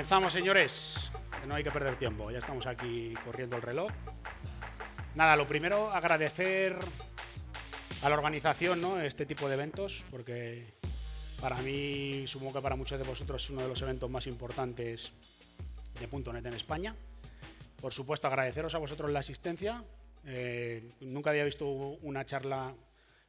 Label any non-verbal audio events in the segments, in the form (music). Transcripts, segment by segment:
Comenzamos, señores. No hay que perder tiempo. Ya estamos aquí corriendo el reloj. Nada, lo primero, agradecer a la organización ¿no? este tipo de eventos, porque para mí, supongo que para muchos de vosotros es uno de los eventos más importantes de .NET en España. Por supuesto, agradeceros a vosotros la asistencia. Eh, nunca había visto una charla,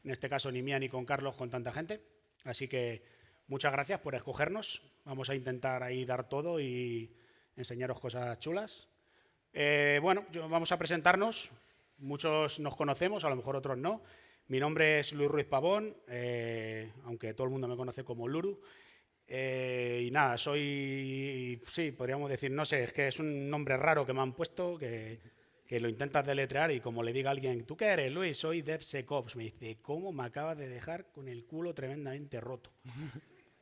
en este caso ni mía ni con Carlos, con tanta gente. Así que muchas gracias por escogernos. Vamos a intentar ahí dar todo y enseñaros cosas chulas. Eh, bueno, vamos a presentarnos. Muchos nos conocemos, a lo mejor otros no. Mi nombre es Luis Ruiz Pavón, eh, aunque todo el mundo me conoce como Luru. Eh, y nada, soy, sí, podríamos decir, no sé, es que es un nombre raro que me han puesto, que, que lo intentas deletrear y como le diga alguien, ¿tú qué eres, Luis? Soy DevSecOps. Me dice, ¿cómo me acabas de dejar con el culo tremendamente roto?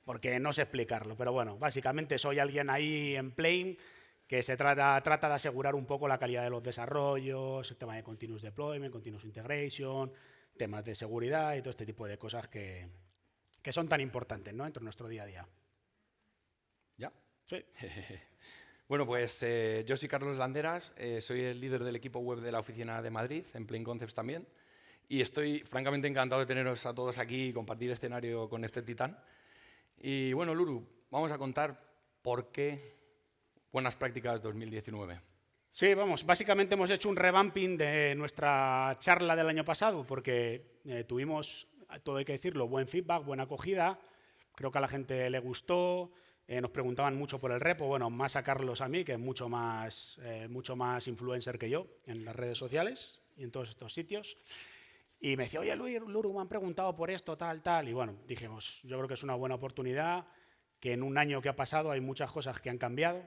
Porque no sé explicarlo, pero bueno, básicamente soy alguien ahí en Plane que se trata, trata de asegurar un poco la calidad de los desarrollos, el tema de continuous deployment, continuous integration, temas de seguridad y todo este tipo de cosas que, que son tan importantes ¿no? dentro de nuestro día a día. ¿Ya? Sí. (laughs) bueno, pues eh, yo soy Carlos Landeras, eh, soy el líder del equipo web de la oficina de Madrid, en Plain Concepts también, y estoy francamente encantado de teneros a todos aquí y compartir escenario con este titán. Y bueno, Luru, vamos a contar por qué Buenas Prácticas 2019. Sí, vamos, básicamente hemos hecho un revamping de nuestra charla del año pasado porque eh, tuvimos, todo hay que decirlo, buen feedback, buena acogida, creo que a la gente le gustó, eh, nos preguntaban mucho por el repo, bueno, más a Carlos a mí, que es mucho más, eh, mucho más influencer que yo en las redes sociales y en todos estos sitios. Y me decía, oye, Luis, Luru, me han preguntado por esto, tal, tal. Y bueno, dijimos, yo creo que es una buena oportunidad, que en un año que ha pasado hay muchas cosas que han cambiado,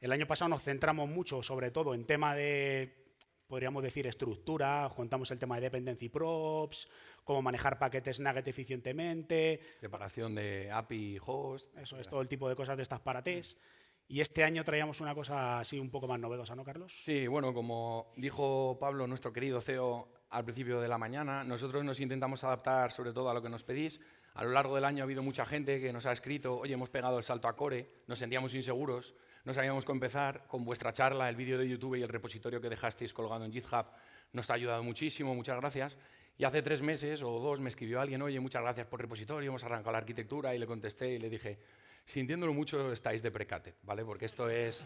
el año pasado nos centramos mucho, sobre todo, en tema de, podríamos decir, estructura, juntamos el tema de dependency props, cómo manejar paquetes Nugget eficientemente. Separación de API y host. Eso es todo el tipo de cosas de estas para test. Y este año traíamos una cosa así un poco más novedosa, ¿no, Carlos? Sí, bueno, como dijo Pablo, nuestro querido CEO, al principio de la mañana, nosotros nos intentamos adaptar sobre todo a lo que nos pedís. A lo largo del año ha habido mucha gente que nos ha escrito, oye, hemos pegado el salto a Core, nos sentíamos inseguros, no sabíamos cómo empezar. Con vuestra charla, el vídeo de YouTube y el repositorio que dejasteis colgado en GitHub nos ha ayudado muchísimo, muchas gracias. Y hace tres meses o dos me escribió alguien, oye, muchas gracias por el repositorio, hemos arrancado la arquitectura, y le contesté y le dije, sintiéndolo mucho, estáis de precated, ¿vale? Porque esto es,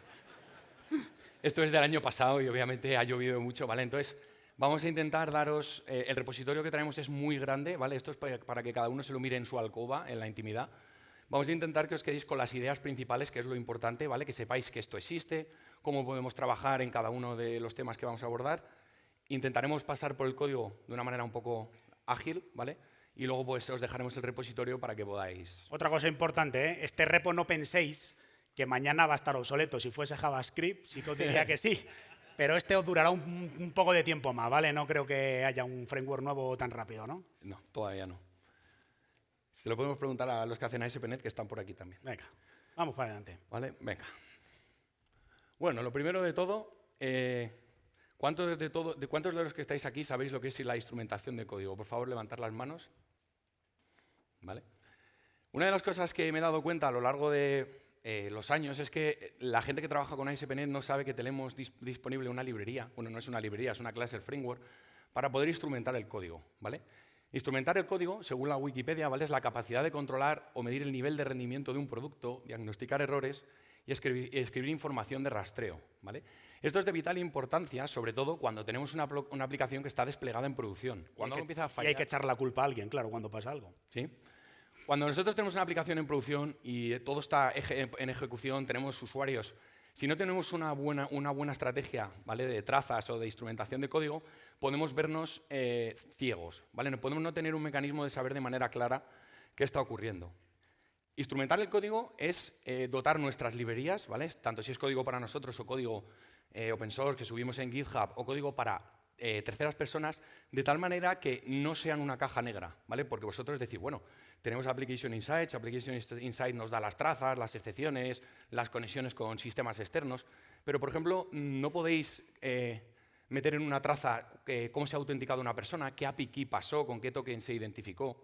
esto es del año pasado y obviamente ha llovido mucho, ¿vale? Entonces, vamos a intentar daros, eh, el repositorio que traemos es muy grande, ¿vale? Esto es para que cada uno se lo mire en su alcoba, en la intimidad. Vamos a intentar que os quedéis con las ideas principales, que es lo importante, ¿vale? que sepáis que esto existe, cómo podemos trabajar en cada uno de los temas que vamos a abordar. Intentaremos pasar por el código de una manera un poco ágil, ¿vale? y luego pues os dejaremos el repositorio para que podáis... Otra cosa importante, ¿eh? este repo no penséis que mañana va a estar obsoleto. Si fuese JavaScript, sí que os diría que sí. (laughs) Pero este os durará un, un, poco de tiempo más, ¿vale? No creo que haya un framework nuevo tan rápido, ¿no? No, todavía no. Se lo podemos preguntar a los que hacen ASP.NET que están por aquí también. Venga, vamos para adelante. Vale, venga. Bueno, lo primero de todo, eh, ¿cuántos, de todo, de ¿cuántos de los que estáis aquí sabéis lo que es la instrumentación de código? Por favor, levantar las manos. ¿Vale? Una de las cosas que me he dado cuenta a lo largo de eh, los años es que la gente que trabaja con ASP.NET no sabe que tenemos disponible una librería, bueno, no es una librería, es una clase framework, para poder instrumentar el código. ¿vale? Instrumentar el código, según la Wikipedia, ¿vale? es la capacidad de controlar o medir el nivel de rendimiento de un producto, diagnosticar errores y escribir, información de rastreo. ¿vale? Esto es de vital importancia, sobre todo cuando tenemos una, aplicación que está desplegada en producción. Cuando y, empieza a fallar, y hay que echar la culpa a alguien, claro, cuando pasa algo. ¿Sí? Cuando nosotros tenemos una aplicación en producción y todo está en ejecución, tenemos usuarios si no tenemos una buena, una buena estrategia ¿vale? de trazas o de instrumentación de código, podemos vernos eh, ciegos. ¿vale? No podemos no tener un mecanismo de saber de manera clara qué está ocurriendo. Instrumentar el código es eh, dotar nuestras librerías, ¿vale? tanto si es código para nosotros o código eh, open source que subimos en GitHub o código para terceras personas, de tal manera que no sean una caja negra, ¿vale? porque vosotros decís, bueno, tenemos Application Insights, Application Insights nos da las trazas, las excepciones, las conexiones con sistemas externos, pero, por ejemplo, no podéis eh, meter en una traza eh, cómo se ha autenticado una persona, qué API key pasó, con qué token se identificó,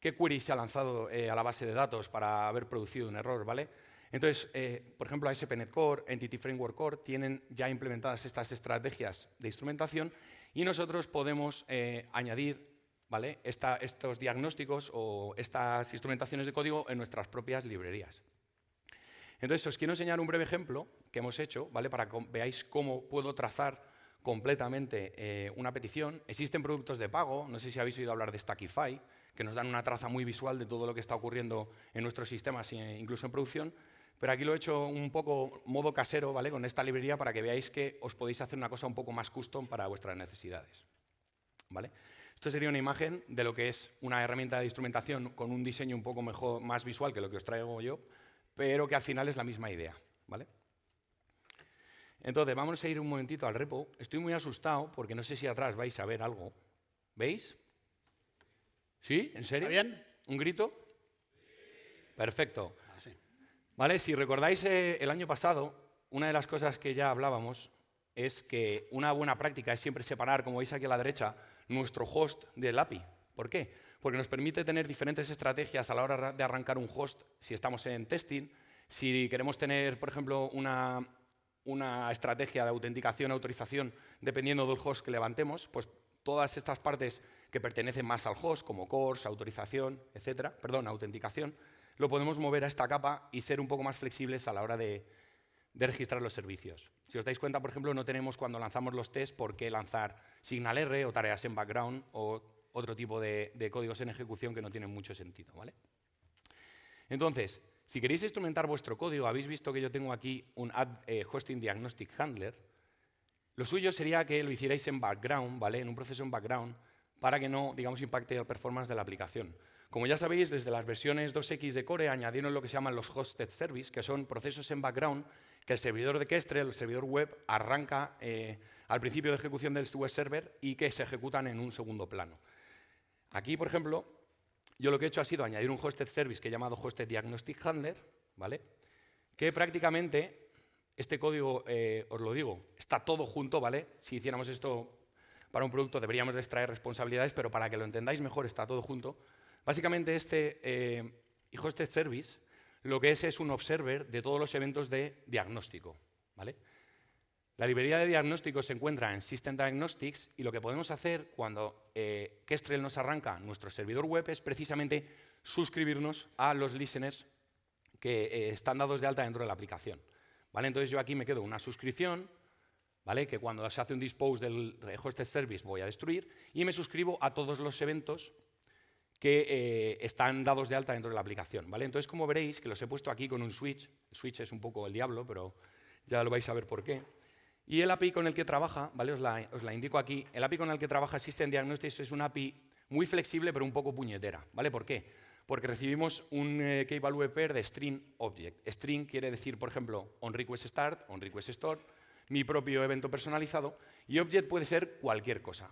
qué query se ha lanzado eh, a la base de datos para haber producido un error, ¿vale? Entonces, por ejemplo, ASP.NET Core, Entity Framework Core, tienen ya implementadas estas estrategias de instrumentación y nosotros podemos añadir ¿vale? estos diagnósticos o estas instrumentaciones de código en nuestras propias librerías. Entonces, os quiero enseñar un breve ejemplo que hemos hecho ¿vale? para que veáis cómo puedo trazar completamente eh, una petición. Existen productos de pago, no sé si habéis oído hablar de Stackify, que nos dan una traza muy visual de todo lo que está ocurriendo en nuestros sistemas, incluso en producción, pero aquí lo he hecho un poco modo casero, ¿vale? Con esta librería para que veáis que os podéis hacer una cosa un poco más custom para vuestras necesidades, ¿vale? Esto sería una imagen de lo que es una herramienta de instrumentación con un diseño un poco mejor, más visual que lo que os traigo yo, pero que al final es la misma idea, ¿vale? Entonces, vamos a ir un momentito al repo. Estoy muy asustado porque no sé si atrás vais a ver algo. ¿Veis? ¿Sí? ¿En serio? ¿Está bien? ¿Un grito? Perfecto. Ah, sí. Vale, si recordáis eh, el año pasado, una de las cosas que ya hablábamos es que una buena práctica es siempre separar, como veis aquí a la derecha, nuestro host del API. ¿Por qué? Porque nos permite tener diferentes estrategias a la hora de arrancar un host si estamos en testing, si queremos tener, por ejemplo, una, una estrategia de autenticación, autorización, dependiendo del host que levantemos, pues todas estas partes que pertenecen más al host, como cores, autorización, etcétera, perdón, autenticación, lo podemos mover a esta capa y ser un poco más flexibles a la hora de, registrar los servicios. Si os dais cuenta, por ejemplo, no tenemos cuando lanzamos los tests por qué lanzar Signal R o tareas en background o otro tipo de, de códigos en ejecución que no tienen mucho sentido. ¿vale? Entonces, si queréis instrumentar vuestro código, habéis visto que yo tengo aquí un Add eh, Hosting Diagnostic Handler. Lo suyo sería que lo hicierais en background, ¿vale? En un proceso en background, para que no, digamos, impacte el performance de la aplicación. Como ya sabéis, desde las versiones 2X de Core añadieron lo que se llaman los Hosted Service, que son procesos en background que el servidor de Kestrel, el servidor web, arranca eh, al principio de ejecución del web server y que se ejecutan en un segundo plano. Aquí, por ejemplo, yo lo que he hecho ha sido añadir un hosted service que he llamado hosted diagnostic handler, ¿vale? que prácticamente este código, eh, os lo digo, está todo junto, ¿vale? Si hiciéramos esto para un producto deberíamos extraer responsabilidades, pero para que lo entendáis mejor está todo junto. Básicamente este eh, hosted service lo que es es un observer de todos los eventos de diagnóstico, ¿vale? La librería de diagnóstico se encuentra en System Diagnostics y lo que podemos hacer cuando eh, Kestrel nos arranca nuestro servidor web es precisamente suscribirnos a los listeners que eh, están dados de alta dentro de la aplicación. ¿Vale? Entonces yo aquí me quedo una suscripción, ¿vale? que cuando se hace un dispose del hosted service voy a destruir, y me suscribo a todos los eventos que eh, están dados de alta dentro de la aplicación. ¿vale? Entonces, como veréis, que los he puesto aquí con un switch, el switch es un poco el diablo, pero ya lo vais a ver por qué. Y el API con el que trabaja, ¿vale? os, la, indico aquí, el API con el que trabaja System Diagnostics es un API muy flexible pero un poco puñetera. ¿vale? ¿Por qué? Porque recibimos un eh, key value pair de string object. String quiere decir, por ejemplo, on request start, on request store, mi propio evento personalizado, y object puede ser cualquier cosa.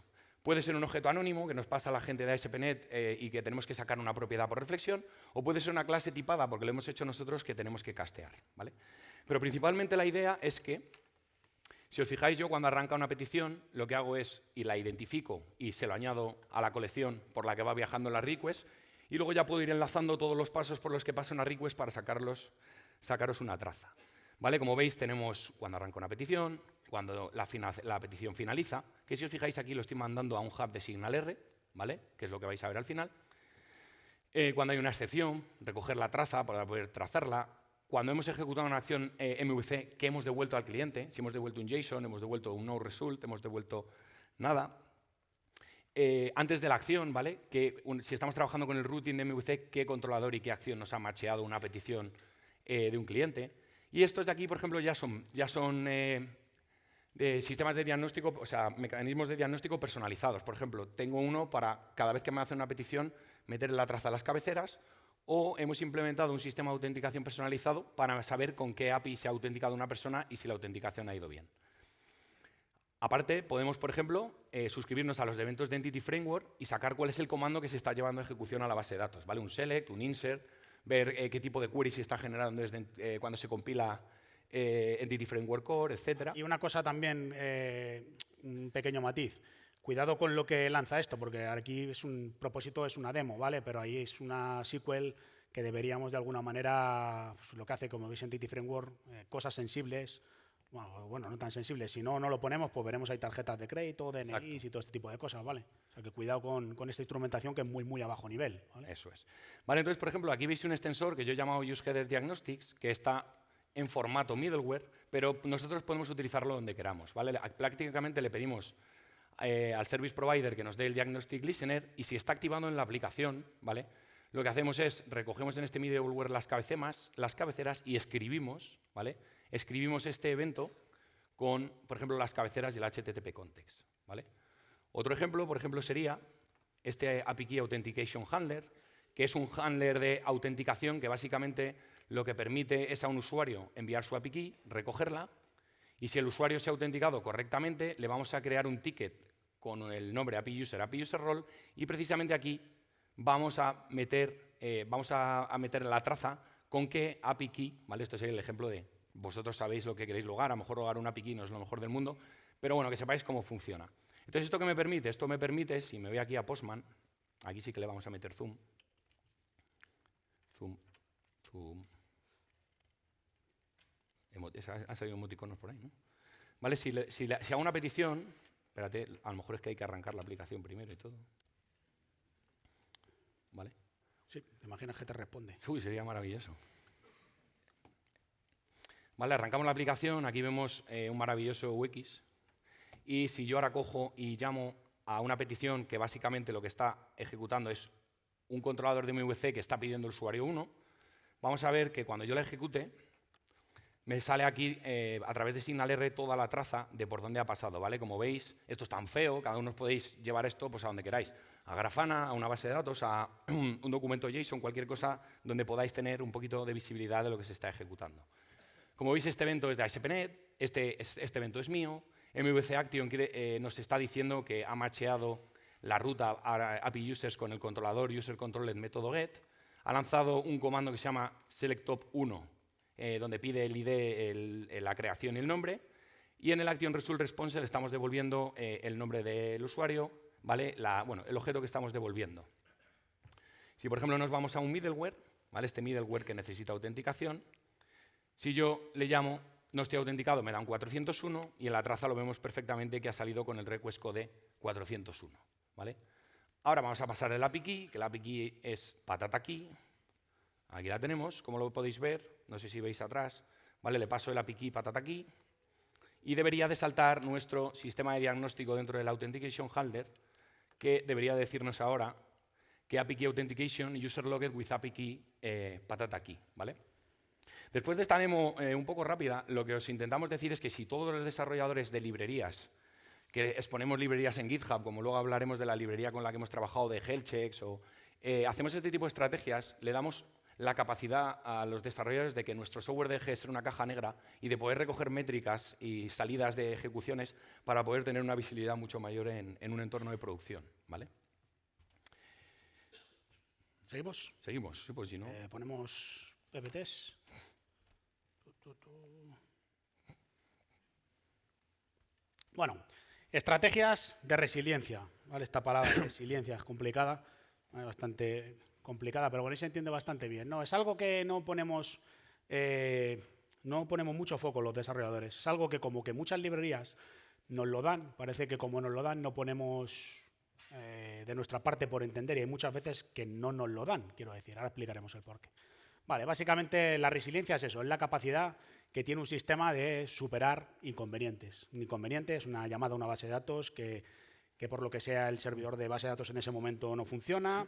Puede ser un objeto anónimo que nos pasa a la gente de ASP.NET eh, y que tenemos que sacar una propiedad por reflexión, o puede ser una clase tipada porque lo hemos hecho nosotros que tenemos que castear. ¿vale? Pero principalmente la idea es que si os fijáis, yo cuando arranca una petición, lo que hago es, y la identifico y se lo añado a la colección por la que va viajando la request, y luego ya puedo ir enlazando todos los pasos por los que pasa una request para sacarlos, sacaros una traza. ¿Vale? Como veis, tenemos cuando arranca una petición, cuando la, petición finaliza, que si os fijáis aquí lo estoy mandando a un hub de Signal R, ¿vale? que es lo que vais a ver al final. Eh, cuando hay una excepción, recoger la traza para poder trazarla, cuando hemos ejecutado una acción eh, MVC que hemos devuelto al cliente, si hemos devuelto un JSON, hemos devuelto un no result, hemos devuelto nada, eh, antes de la acción, ¿vale? Que si estamos trabajando con el routing de MVC, qué controlador y qué acción nos ha macheado una petición de un cliente. Y estos de aquí, por ejemplo, ya son, ya son de sistemas de diagnóstico, o sea, mecanismos de diagnóstico personalizados. Por ejemplo, tengo uno para cada vez que me hace una petición meter la traza a las cabeceras o hemos implementado un sistema de autenticación personalizado para saber con qué API se ha autenticado una persona y si la autenticación ha ido bien. Aparte, podemos, por ejemplo, eh, suscribirnos a los eventos de Entity Framework y sacar cuál es el comando que se está llevando a ejecución a la base de datos. ¿vale? Un select, un insert, ver eh, qué tipo de query se está generando eh, cuando se compila Entity Framework Core, etc. Y una cosa también, un pequeño matiz. Cuidado con lo que lanza esto, porque aquí es un propósito, es una demo, ¿vale? Pero ahí es una SQL que deberíamos de alguna manera, pues, lo que hace como veis Entity Framework, eh, cosas sensibles, bueno, no tan sensibles, si no, no lo ponemos, pues veremos ahí tarjetas de crédito, DNIs y todo este tipo de cosas, ¿vale? O sea que cuidado con, con, esta instrumentación que es muy, muy a bajo nivel. ¿vale? Eso es. Vale, entonces, por ejemplo, aquí veis un extensor que yo he llamado UseHeader Diagnostics, que está en formato middleware, pero nosotros podemos utilizarlo donde queramos, ¿vale? Prácticamente le pedimos eh, al service provider que nos dé el diagnostic listener y si está activado en la aplicación, ¿vale? Lo que hacemos es recogemos en este middleware las cabeceras, las cabeceras y escribimos, ¿vale? Escribimos este evento con, por ejemplo, las cabeceras y el HTTP context, ¿vale? Otro ejemplo, por ejemplo, sería este API Key Authentication Handler, que es un handler de autenticación que básicamente lo que permite es a un usuario enviar su API Key, recogerla, y si el usuario se ha autenticado correctamente, le vamos a crear un ticket con el nombre API User, API User Role, y precisamente aquí vamos a meter, eh, vamos a, meter la traza con qué API key, ¿vale? Esto es el ejemplo de vosotros sabéis lo que queréis lograr, a lo mejor lograr un API key no es lo mejor del mundo, pero bueno, que sepáis cómo funciona. Entonces, ¿esto qué me permite? Esto me permite, si me voy aquí a Postman, aquí sí que le vamos a meter zoom, zoom, zoom, han salido emoticonos por ahí, ¿no? ¿Vale? Si, si hago una petición, espérate, a lo mejor es que hay que arrancar la aplicación primero y todo. ¿Vale? Sí, te imaginas que te responde. Uy, sería maravilloso. Vale, arrancamos la aplicación, aquí vemos eh, un maravilloso UX. Y si yo ahora cojo y llamo a una petición que básicamente lo que está ejecutando es un controlador de MVC que está pidiendo el usuario 1, vamos a ver que cuando yo la ejecute, me sale aquí eh, a través de SignalR toda la traza de por dónde ha pasado, ¿vale? Como veis, esto es tan feo, cada uno podéis llevar esto pues, a donde queráis, a Grafana, a una base de datos, a (clears throat) un documento JSON, cualquier cosa donde podáis tener un poquito de visibilidad de lo que se está ejecutando. Como veis, este evento es de ASP.NET, este, este evento es mío, MVC Action eh, nos está diciendo que ha macheado la ruta API Users con el controlador User Controlled Método GET, ha lanzado un comando que se llama SelectTop1, eh, donde pide el ID, la creación y el nombre. Y en el Action Result Response le estamos devolviendo eh, el nombre del usuario, ¿vale? bueno, el objeto que estamos devolviendo. Si, por ejemplo, nos vamos a un middleware, ¿vale? este middleware que necesita autenticación, si yo le llamo no estoy autenticado, me da un 401 y en la traza lo vemos perfectamente que ha salido con el request code 401. ¿vale? Ahora vamos a pasar el API key, que el API key es patata key. Aquí la tenemos, como lo podéis ver, no sé si veis atrás, ¿vale? le paso el API key patata key y debería de saltar nuestro sistema de diagnóstico dentro del Authentication Handler, que debería decirnos ahora que API Key Authentication User Logged with API Key eh, patata key. ¿vale? Después de esta demo eh, un poco rápida, lo que os intentamos decir es que si todos los desarrolladores de librerías, que exponemos librerías en GitHub, como luego hablaremos de la librería con la que hemos trabajado de Health o eh, hacemos este tipo de estrategias, le damos la capacidad a los desarrolladores de que nuestro software deje de ser una caja negra y de poder recoger métricas y salidas de ejecuciones para poder tener una visibilidad mucho mayor en, un entorno de producción. ¿vale? ¿Seguimos? Seguimos, sí, pues si no. Eh, ponemos PPTs. Bueno, estrategias de resiliencia. ¿vale? Esta palabra (coughs) resiliencia es complicada, bastante complicada, pero con eso se entiende bastante bien. No, es algo que no ponemos, eh, no ponemos mucho foco los desarrolladores. Es algo que como que muchas librerías nos lo dan, parece que como nos lo dan no ponemos eh, de nuestra parte por entender y hay muchas veces que no nos lo dan, quiero decir. Ahora explicaremos el porqué. Vale, básicamente la resiliencia es eso, es la capacidad que tiene un sistema de superar inconvenientes. Un inconveniente es una llamada a una base de datos que, que por lo que sea el servidor de base de datos en ese momento no funciona,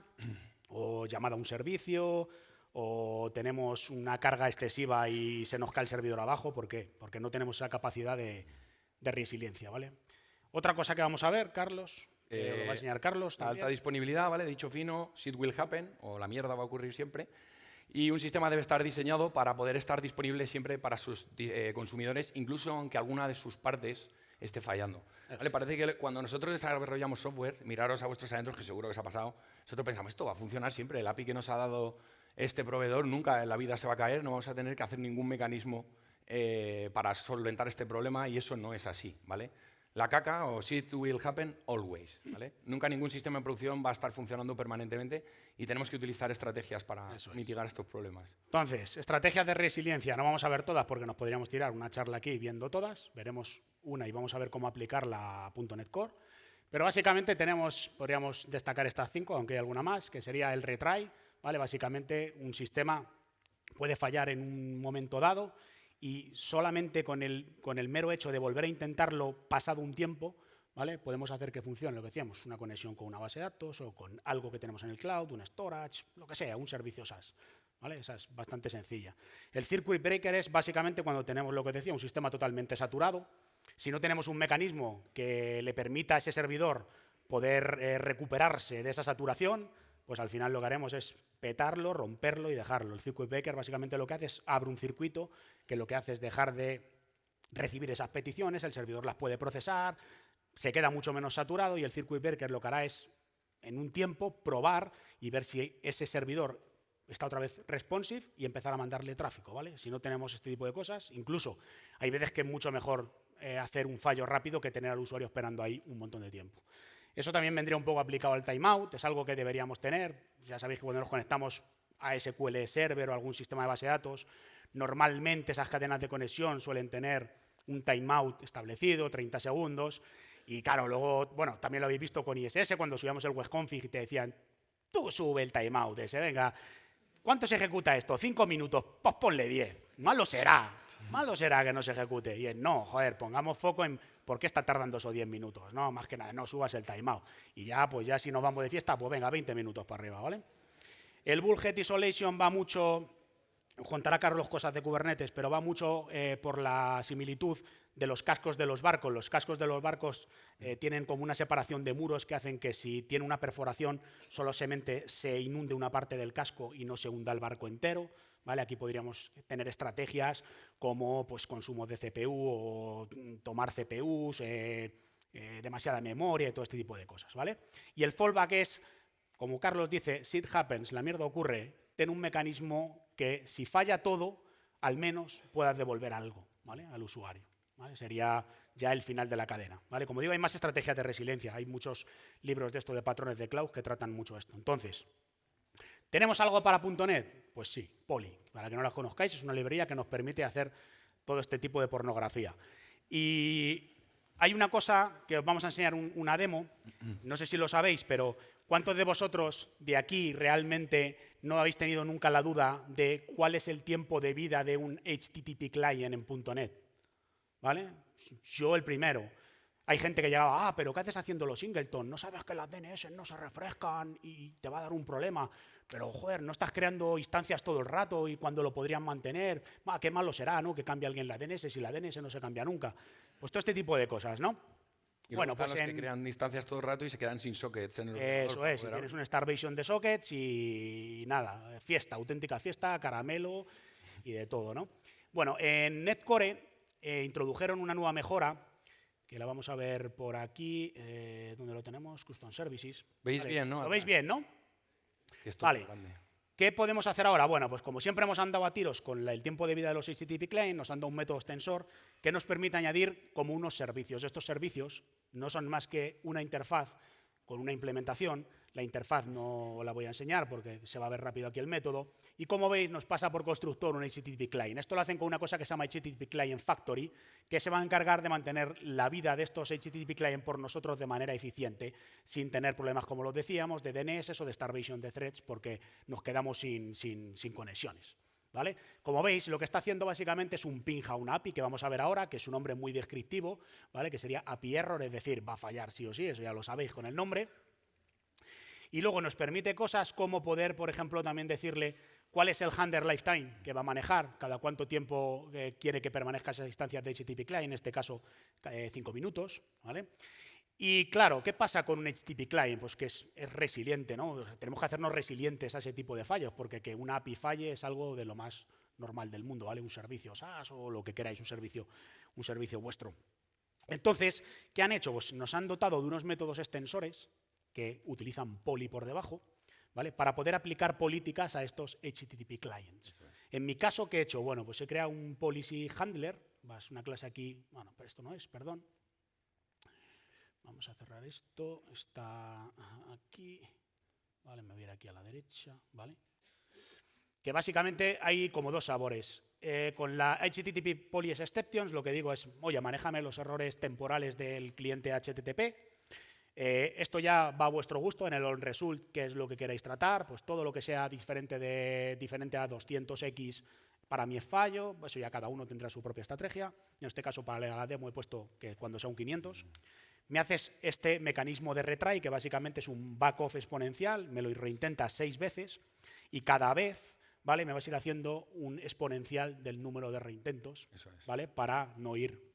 o llamada a un servicio, o tenemos una carga excesiva y se nos cae el servidor abajo. ¿Por qué? Porque no tenemos esa capacidad de, resiliencia. ¿vale? Otra cosa que vamos a ver, Carlos, eh, lo va a enseñar Carlos. Alta disponibilidad, ¿vale? Dicho fino, shit will happen, o la mierda va a ocurrir siempre. Y un sistema debe estar diseñado para poder estar disponible siempre para sus eh, consumidores, incluso aunque alguna de sus partes esté fallando. ¿Vale? Parece que cuando nosotros desarrollamos software, miraros a vuestros adentros, que seguro que os ha pasado, nosotros pensamos, esto va a funcionar siempre, el API que nos ha dado este proveedor nunca en la vida se va a caer, no vamos a tener que hacer ningún mecanismo eh, para solventar este problema y eso no es así. ¿vale? La caca o shit will happen always. ¿vale? (laughs) Nunca ningún sistema de producción va a estar funcionando permanentemente y tenemos que utilizar estrategias para mitigar estos problemas. Entonces, estrategias de resiliencia. No vamos a ver todas porque nos podríamos tirar una charla aquí viendo todas. Veremos una y vamos a ver cómo aplicarla a .NET Core. Pero básicamente tenemos, podríamos destacar estas cinco, aunque hay alguna más, que sería el retry. ¿vale? Básicamente un sistema puede fallar en un momento dado y solamente con el, con el mero hecho de volver a intentarlo pasado un tiempo, ¿vale? podemos hacer que funcione, lo que decíamos, una conexión con una base de datos o con algo que tenemos en el cloud, un storage, lo que sea, un servicio SaaS. ¿Vale? Esa es bastante sencilla. El circuit breaker es básicamente cuando tenemos lo que decía, un sistema totalmente saturado. Si no tenemos un mecanismo que le permita a ese servidor poder eh, recuperarse de esa saturación, pues al final lo que haremos es petarlo, romperlo y dejarlo. El circuit breaker básicamente lo que hace es abre un circuito que lo que hace es dejar de recibir esas peticiones, el servidor las puede procesar, se queda mucho menos saturado y el circuit breaker lo que hará es en un tiempo probar y ver si ese servidor está otra vez responsive y empezar a mandarle tráfico, ¿vale? Si no tenemos este tipo de cosas, incluso hay veces que es mucho mejor eh, hacer un fallo rápido que tener al usuario esperando ahí un montón de tiempo. Eso también vendría un poco aplicado al timeout, es algo que deberíamos tener. Ya sabéis que cuando nos conectamos a SQL Server o algún sistema de base de datos, normalmente esas cadenas de conexión suelen tener un timeout establecido, 30 segundos, y claro, luego, bueno, también lo habéis visto con ISS, cuando subíamos el webconfig y te decían, tú sube el timeout ese, venga, ¿cuánto se ejecuta esto? Cinco minutos, pues ponle 10, malo será, malo será que no se ejecute. Y es, no, joder, pongamos foco en ¿Por qué está tardando esos 10 minutos? No, más que nada, no subas el timeout. Y ya, pues ya si nos vamos de fiesta, pues venga, 20 minutos para arriba, ¿vale? El Bullhead Isolation va mucho, contará Carlos cosas de Kubernetes, pero va mucho eh, por la similitud de los cascos de los barcos. Los cascos de los barcos eh, tienen como una separación de muros que hacen que si tiene una perforación, solamente se inunde una parte del casco y no se hunda el barco entero. Aquí podríamos tener estrategias como pues, consumo de CPU o tomar CPUs, eh, demasiada memoria y todo este tipo de cosas. ¿vale? Y el fallback es, como Carlos dice, shit happens, la mierda ocurre, ten un mecanismo que si falla todo, al menos puedas devolver algo al usuario. Sería ya el final de la cadena. ¿vale? Como digo, hay más estrategias de resiliencia. Hay muchos libros de esto de patrones de cloud que tratan mucho esto. Entonces, ¿tenemos algo para .NET? Pues sí, Poly. Para que no la conozcáis, es una librería que nos permite hacer todo este tipo de pornografía. Y hay una cosa que os vamos a enseñar una demo, no sé si lo sabéis, pero ¿cuántos de vosotros de aquí realmente no habéis tenido nunca la duda de cuál es el tiempo de vida de un HTTP client en .NET? ¿Vale? Yo el primero. Hay gente que llegaba, ah, pero ¿qué haces haciendo los singleton? No sabes que las DNS no se refrescan y te va a dar un problema. Pero, joder, no estás creando instancias todo el rato y cuando lo podrían mantener, qué malo será, ¿no? Que cambie alguien la DNS si la DNS no se cambia nunca. Pues todo este tipo de cosas, ¿no? Y bueno, pues los que crean instancias todo el rato y se quedan sin sockets. En el Eso es, si tienes una starvation de sockets y nada, fiesta, auténtica fiesta, caramelo y de todo, ¿no? Bueno, en Netcore eh, introdujeron una nueva mejora que la vamos a ver por aquí, eh, donde lo tenemos, Custom Services. ¿Veis bien, no? ¿Lo veis bien, no? vale. ¿Qué podemos hacer ahora? Bueno, pues como siempre hemos andado a tiros con el tiempo de vida de los HTTP client, nos han dado un método extensor que nos permite añadir como unos servicios. Estos servicios no son más que una interfaz con una implementación la interfaz no la voy a enseñar porque se va a ver rápido aquí el método. Y como veis, nos pasa por constructor un HTTP client. Esto lo hacen con una cosa que se llama HTTP Client Factory, que se va a encargar de mantener la vida de estos HTTP client por nosotros de manera eficiente, sin tener problemas, como lo decíamos, de DNS o de starvation de threads, porque nos quedamos sin, sin, sin conexiones. ¿Vale? Como veis, lo que está haciendo básicamente es un ping a API que vamos a ver ahora, que es un nombre muy descriptivo, ¿vale? que sería API error, es decir, va a fallar sí o sí, eso ya lo sabéis con el nombre. Y luego nos permite cosas como poder, por ejemplo, también decirle cuál es el handler lifetime que va a manejar, cada cuánto tiempo eh, quiere que permanezca esa instancia de HTTP client, en este caso eh, cinco minutos. ¿vale? Y claro, ¿qué pasa con un HTTP client? Pues que es, resiliente, ¿no? tenemos que hacernos resilientes a ese tipo de fallos, porque que una API falle es algo de lo más normal del mundo, ¿vale? Un servicio SaaS o lo que queráis, un servicio, un servicio vuestro. Entonces, ¿qué han hecho? Pues nos han dotado de unos métodos extensores que utilizan Poly por debajo, ¿vale? para poder aplicar políticas a estos HTTP clients. En mi caso, ¿qué he hecho? Bueno, pues he creado un policy handler, es una clase aquí, bueno, pero esto no es, perdón. Vamos a cerrar esto. Está aquí. Vale, me voy a ir aquí a la derecha. Vale. Que básicamente hay como dos sabores. Eh, con la HTTP Police Exceptions, lo que digo es, oye, manéjame los errores temporales del cliente HTTP. Eh, esto ya va a vuestro gusto en el on result, que es lo que queráis tratar, pues todo lo que sea diferente, de, diferente a 200x para mí es fallo, eso ya cada uno tendrá su propia estrategia. En este caso, para la demo he puesto que cuando sea un 500. Me haces este mecanismo de retry, que básicamente es un back-off exponencial, me lo reintenta seis veces y cada vez ¿vale? me vas a ir haciendo un exponencial del número de reintentos ¿vale? para no ir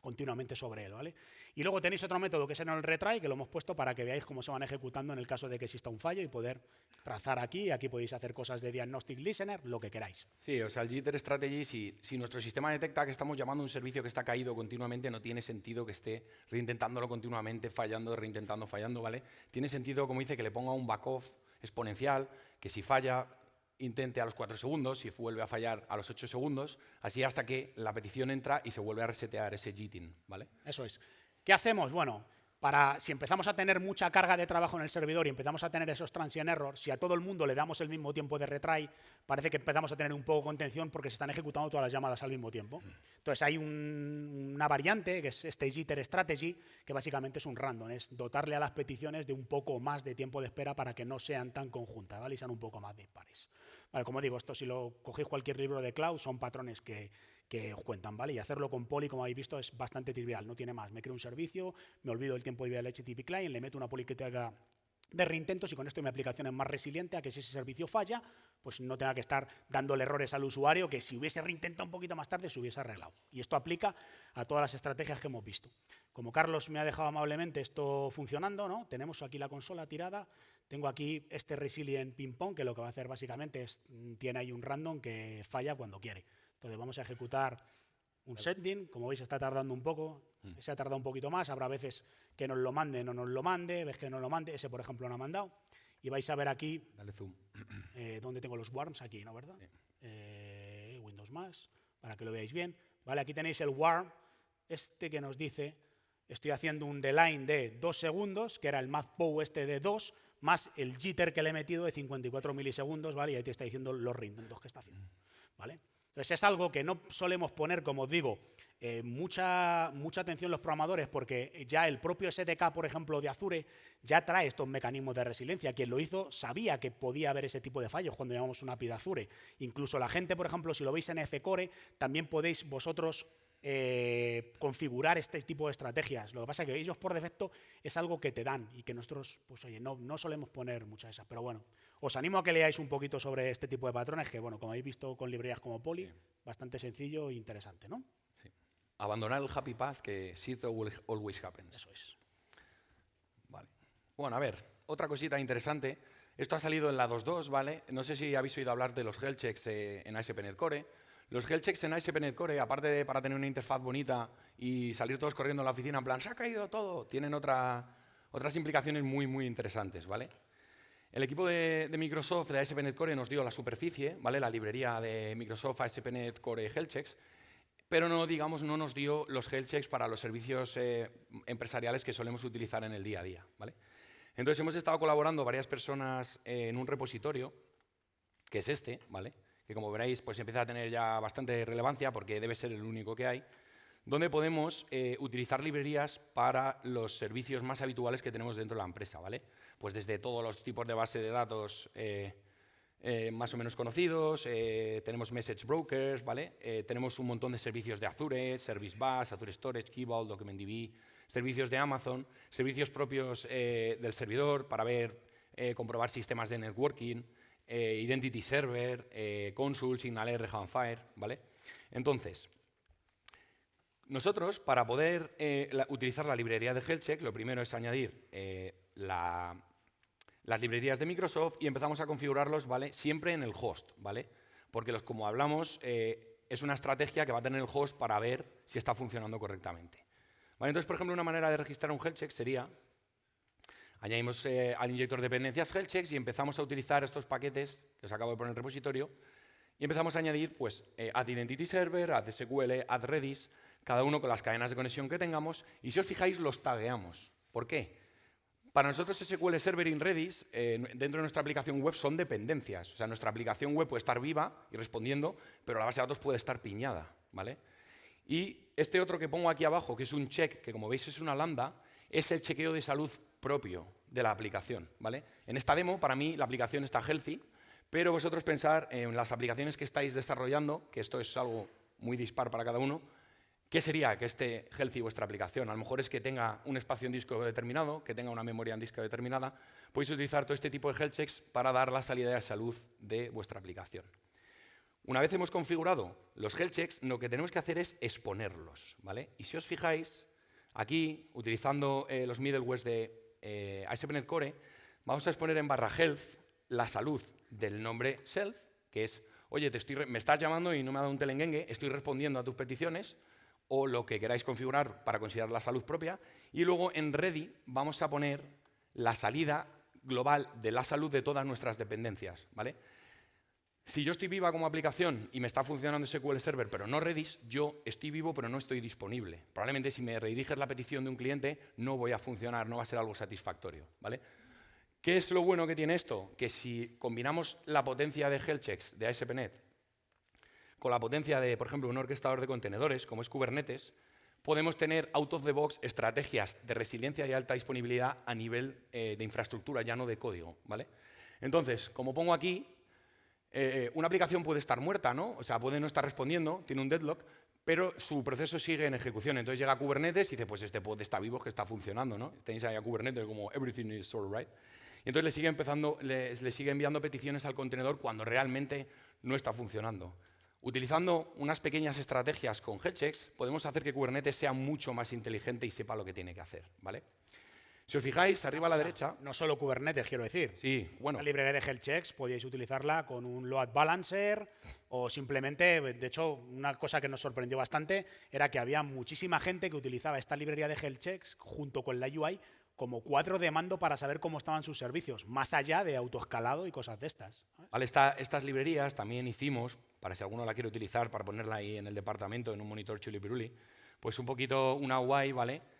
continuamente sobre él. ¿vale? Y luego tenéis otro método que es en el retry, que lo hemos puesto para que veáis cómo se van ejecutando en el caso de que exista un fallo y poder trazar aquí. Aquí podéis hacer cosas de diagnostic listener, lo que queráis. Sí, o sea, el jitter strategy, si, nuestro sistema detecta que estamos llamando a un servicio que está caído continuamente, no tiene sentido que esté reintentándolo continuamente, fallando, reintentando, fallando, ¿vale? Tiene sentido, como dice, que le ponga un back-off exponencial, que si falla, intente a los 4 segundos, y vuelve a fallar a los 8 segundos, así hasta que la petición entra y se vuelve a resetear ese JITIN, ¿vale? Eso es. ¿Qué hacemos? Bueno, para, si empezamos a tener mucha carga de trabajo en el servidor y empezamos a tener esos transient errors, si a todo el mundo le damos el mismo tiempo de retry, parece que empezamos a tener un poco de contención porque se están ejecutando todas las llamadas al mismo tiempo. Entonces hay una variante, que es este jitter strategy, que básicamente es un random, es dotarle a las peticiones de un poco más de tiempo de espera para que no sean tan conjuntas ¿vale? y sean un poco más dispares. Vale, como digo, esto si lo cogéis cualquier libro de cloud, son patrones que, que os cuentan, ¿vale? Y hacerlo con Poly, como habéis visto, es bastante trivial, no tiene más. Me creo un servicio, me olvido el tiempo de vida del HTTP client, le meto una Poly que te haga de reintentos y con esto mi aplicación es más resiliente a que si ese servicio falla, pues no tenga que estar dándole errores al usuario que si hubiese reintentado un poquito más tarde se hubiese arreglado. Y esto aplica a todas las estrategias que hemos visto. Como Carlos me ha dejado amablemente esto funcionando, ¿no? tenemos aquí la consola tirada, tengo aquí este resilient ping pong que lo que va a hacer básicamente es, mm, tiene ahí un random que falla cuando quiere. Entonces vamos a ejecutar un setting, como veis está tardando un poco, mm. se ha tardado un poquito más, habrá veces que nos lo mande, no nos lo mande, ves que no lo mande, ese por ejemplo no ha mandado. Y vais a ver aquí, Dale zoom. (clears throat) Eh, donde tengo los warms, aquí, ¿no? ¿Verdad? Eh, Windows más, para que lo veáis bien. Vale, aquí tenéis el warm, este que nos dice, estoy haciendo un line de 2 segundos, que era el pow este de 2, más el jitter que le he metido de 54 milisegundos, ¿vale? Y ahí te está diciendo los reintentos que está haciendo, ¿vale? Entonces es algo que no solemos poner, como os digo, eh, mucha, mucha atención los programadores porque ya el propio SDK, por ejemplo, de Azure, ya trae estos mecanismos de resiliencia. Quien lo hizo sabía que podía haber ese tipo de fallos cuando llamamos una API de Azure. Incluso la gente, por ejemplo, si lo veis en Fcore, también podéis vosotros eh, configurar este tipo de estrategias. Lo que pasa es que ellos por defecto es algo que te dan y que nosotros, pues oye, no, no solemos poner muchas de esas. Pero bueno, os animo a que leáis un poquito sobre este tipo de patrones, que bueno, como habéis visto con librerías como Poly, bastante sencillo e interesante, ¿no? Sí. Abandonar el happy path que shit always happens. Eso es. Vale. Bueno, a ver, otra cosita interesante. Esto ha salido en la 2.2, ¿vale? No sé si habéis oído hablar de los health checks eh, en ASP.NET Core. Los health checks en ASP.NET Core, aparte de para tener una interfaz bonita y salir todos corriendo a la oficina en plan, se ha caído todo, tienen otra, otras implicaciones muy, muy interesantes, ¿vale? El equipo de, Microsoft de ASP.NET Core nos dio la superficie, ¿vale? la librería de Microsoft ASP.NET Core Health Checks, pero no, digamos, no nos dio los health checks para los servicios eh, empresariales que solemos utilizar en el día a día. ¿vale? Entonces hemos estado colaborando varias personas en un repositorio, que es este, ¿vale? Que como veréis pues empieza a tener ya bastante relevancia porque debe ser el único que hay, donde podemos eh, utilizar librerías para los servicios más habituales que tenemos dentro de la empresa, ¿vale? Pues desde todos los tipos de base de datos eh, eh, más o menos conocidos, tenemos message brokers, ¿vale? tenemos un montón de servicios de Azure, Service Bus, Azure Storage, Key Vault, DocumentDB, servicios de Amazon, servicios propios del servidor para ver, comprobar sistemas de networking, eh, Identity Server, eh, Consul, SignalR, Fire, ¿vale? Entonces, nosotros, para poder eh, utilizar la librería de HealthCheck, lo primero es añadir las librerías de Microsoft y empezamos a configurarlos, ¿vale? Siempre en el host, ¿vale? Porque, los, como hablamos, es una estrategia que va a tener el host para ver si está funcionando correctamente. ¿Vale? Entonces, por ejemplo, una manera de registrar un health sería Añadimos eh, al inyector de dependencias health y empezamos a utilizar estos paquetes que os acabo de poner en el repositorio y empezamos a añadir pues, eh, add identity server, add SQL, add redis, cada uno con las cadenas de conexión que tengamos y si os fijáis los tagueamos. ¿Por qué? Para nosotros SQL Server in Redis, eh, dentro de nuestra aplicación web, son dependencias. O sea, nuestra aplicación web puede estar viva y respondiendo, pero la base de datos puede estar piñada. ¿vale? Y este otro que pongo aquí abajo, que es un check, que como veis es una lambda, es el chequeo de salud propio de la aplicación. ¿vale? En esta demo, para mí, la aplicación está healthy, pero vosotros pensar en las aplicaciones que estáis desarrollando, que esto es algo muy dispar para cada uno, ¿Qué sería que esté healthy vuestra aplicación? A lo mejor es que tenga un espacio en disco determinado, que tenga una memoria en disco determinada. Podéis utilizar todo este tipo de health checks para dar la salida de salud de vuestra aplicación. Una vez hemos configurado los health checks, lo que tenemos que hacer es exponerlos. ¿vale? Y si os fijáis, aquí, utilizando eh, los middlewares de eh, ASP.NET Core, vamos a exponer en barra health la salud del nombre self, que es, oye, me estás llamando y no me ha dado un telenguengue, estoy respondiendo a tus peticiones, o lo que queráis configurar para considerar la salud propia. Y luego en ready vamos a poner la salida global de la salud de todas nuestras dependencias. ¿vale? Si yo estoy viva como aplicación y me está funcionando SQL Server, pero no Redis, yo estoy vivo pero no estoy disponible. Probablemente si me rediriges la petición de un cliente no voy a funcionar, no va a ser algo satisfactorio. ¿vale? ¿Qué es lo bueno que tiene esto? Que si combinamos la potencia de health checks de ASP.NET con la potencia de, por ejemplo, un orquestador de contenedores, como es Kubernetes, podemos tener out of the box estrategias de resiliencia y alta disponibilidad a nivel eh, de infraestructura, ya no de código. ¿vale? Entonces, como pongo aquí, eh, una aplicación puede estar muerta, ¿no? O sea, puede no estar respondiendo, tiene un deadlock, pero su proceso sigue en ejecución. Entonces llega a Kubernetes y dice, pues este pod está vivo, que está funcionando, ¿no? Tenéis ahí a Kubernetes como everything is all right. Y entonces le sigue, empezando, le sigue enviando peticiones al contenedor cuando realmente no está funcionando. Utilizando unas pequeñas estrategias con headchecks, podemos hacer que Kubernetes sea mucho más inteligente y sepa lo que tiene que hacer. ¿vale? Si os fijáis, arriba a la derecha... No solo Kubernetes, quiero decir. Sí, bueno. La librería de health checks podíais utilizarla con un load balancer o simplemente, de hecho, una cosa que nos sorprendió bastante era que había muchísima gente que utilizaba esta librería de health checks junto con la UI como cuadro de mando para saber cómo estaban sus servicios, más allá de autoescalado y cosas de estas. Vale, estas librerías también hicimos, para si alguno la quiere utilizar, para ponerla ahí en el departamento, en un monitor chulipiruli, pues un poquito una UI, ¿vale?,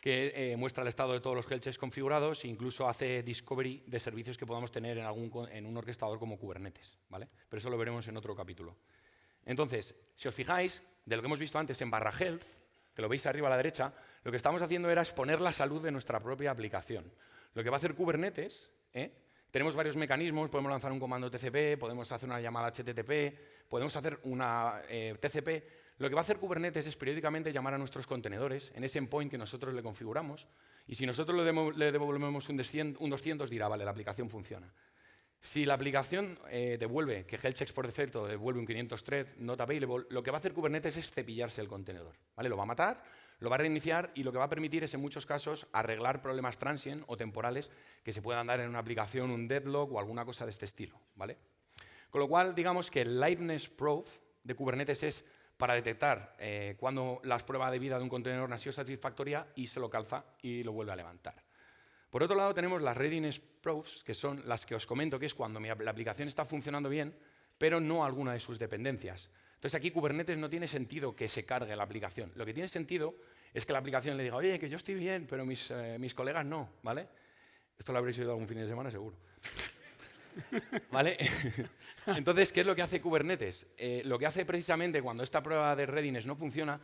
que eh, muestra el estado de todos los helches configurados e incluso hace discovery de servicios que podamos tener en, algún, en un orquestador como Kubernetes, ¿vale? Pero eso lo veremos en otro capítulo. Entonces, si os fijáis, de lo que hemos visto antes en barra health, que lo veis arriba a la derecha, lo que estamos haciendo era exponer la salud de nuestra propia aplicación. Lo que va a hacer Kubernetes, ¿eh? tenemos varios mecanismos, podemos lanzar un comando TCP, podemos hacer una llamada HTTP, podemos hacer una eh, TCP. Lo que va a hacer Kubernetes es periódicamente llamar a nuestros contenedores en ese endpoint que nosotros le configuramos y si nosotros le, devolvemos un 200 dirá, vale, la aplicación funciona. Si la aplicación eh, devuelve, que health checks por defecto devuelve un 500 thread not available, lo que va a hacer Kubernetes es cepillarse el contenedor. ¿vale? Lo va a matar, lo va a reiniciar y lo que va a permitir es, en muchos casos, arreglar problemas transient o temporales que se puedan dar en una aplicación, un deadlock o alguna cosa de este estilo. ¿vale? Con lo cual, digamos que el liveness proof de Kubernetes es para detectar eh, cuando la prueba de vida de un contenedor no ha sido satisfactoria y se lo calza y lo vuelve a levantar. Por otro lado, tenemos las readiness proofs, que son las que os comento, que es cuando la aplicación está funcionando bien, pero no alguna de sus dependencias. Entonces aquí Kubernetes no tiene sentido que se cargue la aplicación. Lo que tiene sentido es que la aplicación le diga, oye, que yo estoy bien, pero mis, eh, colegas no, ¿vale? Esto lo habréis oído algún fin de semana, seguro. (laughs) ¿Vale? (laughs) Entonces, ¿qué es lo que hace Kubernetes? Eh, lo que hace precisamente cuando esta prueba de readiness no funciona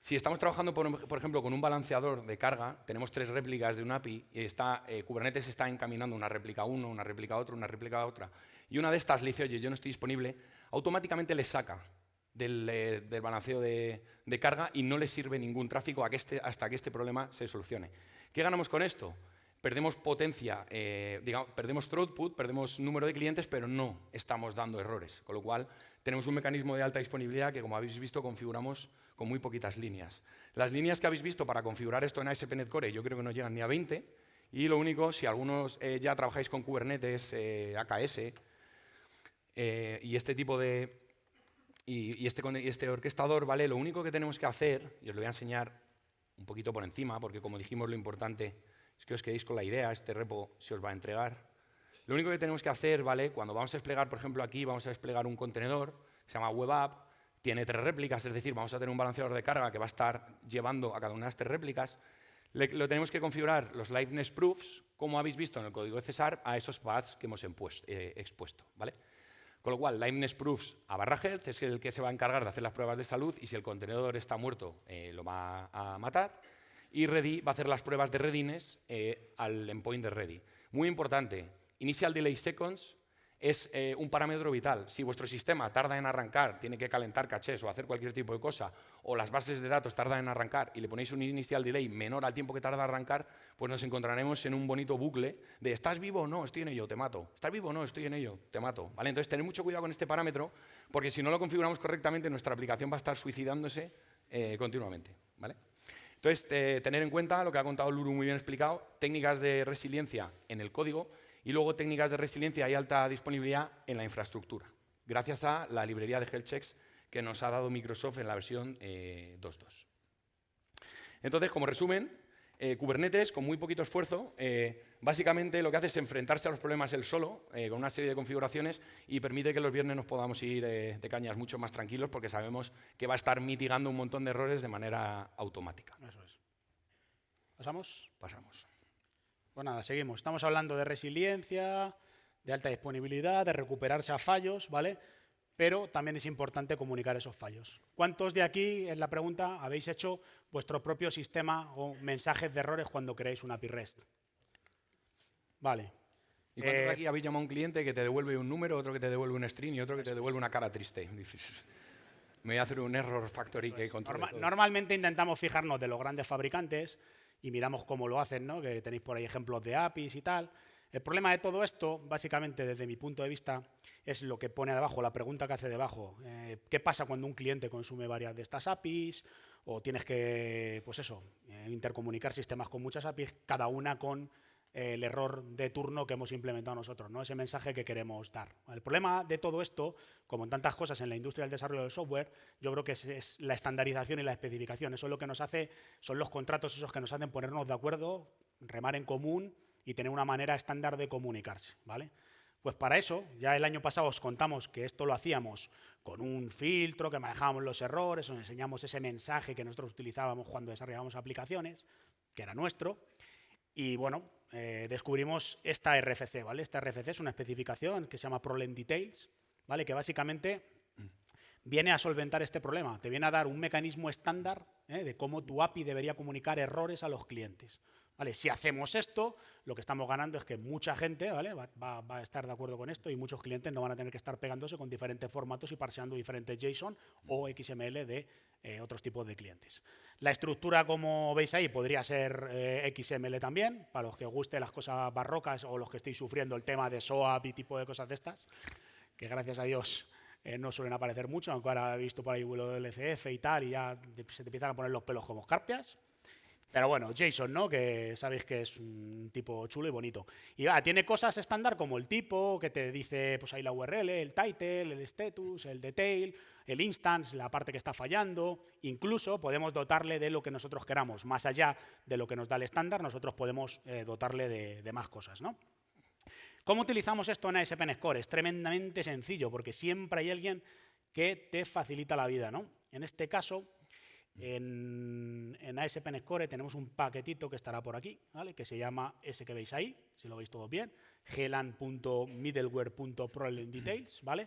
si estamos trabajando, por, ejemplo, con un balanceador de carga, tenemos tres réplicas de un API y está, eh, Kubernetes está encaminando una réplica a uno, una réplica a otro, una réplica a otra, y una de estas le dice, oye, yo no estoy disponible, automáticamente le saca del, eh, balanceo de, carga y no le sirve ningún tráfico este, hasta que este problema se solucione. ¿Qué ganamos con esto? Perdemos potencia, eh, perdemos throughput, perdemos número de clientes, pero no estamos dando errores. Con lo cual, tenemos un mecanismo de alta disponibilidad que, como habéis visto, configuramos con muy poquitas líneas. Las líneas que habéis visto para configurar esto en ASP.NET Core yo creo que no llegan ni a 20, y lo único, si algunos eh, ya trabajáis con Kubernetes, eh, AKS, y este tipo de... Y, este, este orquestador, ¿vale? Lo único que tenemos que hacer, y os lo voy a enseñar un poquito por encima, porque como dijimos, lo importante es que os quedéis con la idea, este repo se os va a entregar. Lo único que tenemos que hacer, ¿vale? Cuando vamos a desplegar, por ejemplo, aquí vamos a desplegar un contenedor, que se llama Web App, tiene tres réplicas, es decir, vamos a tener un balanceador de carga que va a estar llevando a cada una de estas réplicas. lo tenemos que configurar los liveness proofs, como habéis visto en el código de Cesar, a esos paths que hemos eh, expuesto. ¿vale? Con lo cual, liveness proofs a barra health es el que se va a encargar de hacer las pruebas de salud y si el contenedor está muerto, eh, lo va a matar. Y ready va a hacer las pruebas de readiness eh, al endpoint de ready. Muy importante, initial delay seconds es eh, un parámetro vital. Si vuestro sistema tarda en arrancar, tiene que calentar cachés o hacer cualquier tipo de cosa, o las bases de datos tardan en arrancar y le ponéis un inicial delay menor al tiempo que tarda en arrancar, pues nos encontraremos en un bonito bucle de ¿estás vivo o no? Estoy en ello, te mato. ¿Estás vivo o no? Estoy en ello, te mato. ¿Vale? Entonces, tener mucho cuidado con este parámetro, porque si no lo configuramos correctamente, nuestra aplicación va a estar suicidándose eh, continuamente. ¿vale? Entonces, eh, tener en cuenta lo que ha contado Luru muy bien explicado, técnicas de resiliencia en el código, y luego técnicas de resiliencia y alta disponibilidad en la infraestructura, gracias a la librería de health checks que nos ha dado Microsoft en la versión 2.2. Eh, Entonces, como resumen, eh, Kubernetes, con muy poquito esfuerzo, eh, básicamente lo que hace es enfrentarse a los problemas él solo, con una serie de configuraciones, y permite que los viernes nos podamos ir de cañas mucho más tranquilos, porque sabemos que va a estar mitigando un montón de errores de manera automática. Eso es. ¿Pasamos? Pasamos. Pues nada, seguimos. Estamos hablando de resiliencia, de alta disponibilidad, de recuperarse a fallos, ¿vale? Pero también es importante comunicar esos fallos. ¿Cuántos de aquí, en la pregunta, habéis hecho vuestro propio sistema o mensajes de errores cuando creáis una API REST? Vale. ¿Y cuántos eh, aquí habéis llamado a un cliente que te devuelve un número, otro que te devuelve un string y otro que te devuelve una cara triste? (laughs) Me voy a hacer un error factory que controla Normalmente intentamos fijarnos de los grandes fabricantes y miramos cómo lo hacen, ¿no? que tenéis por ahí ejemplos de APIs y tal. El problema de todo esto, básicamente desde mi punto de vista, es lo que pone debajo, la pregunta que hace debajo. Eh, ¿Qué pasa cuando un cliente consume varias de estas APIs? O tienes que, pues eso, eh, intercomunicar sistemas con muchas APIs, cada una con el error de turno que hemos implementado nosotros, ¿no? ese mensaje que queremos dar. El problema de todo esto, como en tantas cosas en la industria del desarrollo del software, yo creo que es, la estandarización y la especificación. Eso es lo que nos hace, son los contratos esos que nos hacen ponernos de acuerdo, remar en común y tener una manera estándar de comunicarse. ¿vale? Pues para eso, ya el año pasado os contamos que esto lo hacíamos con un filtro, que manejábamos los errores, os enseñamos ese mensaje que nosotros utilizábamos cuando desarrollábamos aplicaciones, que era nuestro, y bueno, eh, descubrimos esta RFC, ¿vale? Esta RFC es una especificación que se llama Problem Details, ¿vale? Que básicamente viene a solventar este problema, te viene a dar un mecanismo estándar ¿eh? de cómo tu API debería comunicar errores a los clientes. ¿Vale? Si hacemos esto, lo que estamos ganando es que mucha gente ¿vale? va, a estar de acuerdo con esto y muchos clientes no van a tener que estar pegándose con diferentes formatos y parseando diferentes JSON o XML de eh, otros tipos de clientes. La estructura, como veis ahí, podría ser eh, XML también, para los que os guste las cosas barrocas o los que estéis sufriendo el tema de SOAP y tipo de cosas de estas, que gracias a Dios eh, no suelen aparecer mucho, aunque ahora he visto por ahí vuelo del LCF y tal, y ya se te empiezan a poner los pelos como escarpias. Pero bueno, Jason, ¿no? Que sabéis que es un tipo chulo y bonito. Y va, tiene cosas estándar como el tipo, que te dice, pues ahí la URL, el title, el status, el detail, el instance, la parte que está fallando. Incluso podemos dotarle de lo que nosotros queramos. Más allá de lo que nos da el estándar, nosotros podemos eh, dotarle de, más cosas, ¿no? ¿Cómo utilizamos esto en ASP.NET Core? Es tremendamente sencillo, porque siempre hay alguien que te facilita la vida, ¿no? En este caso, en, en Core tenemos un paquetito que estará por aquí, ¿vale? que se llama ese que veis ahí, si lo veis todo bien, glan.middleware.problemdetails, ¿vale?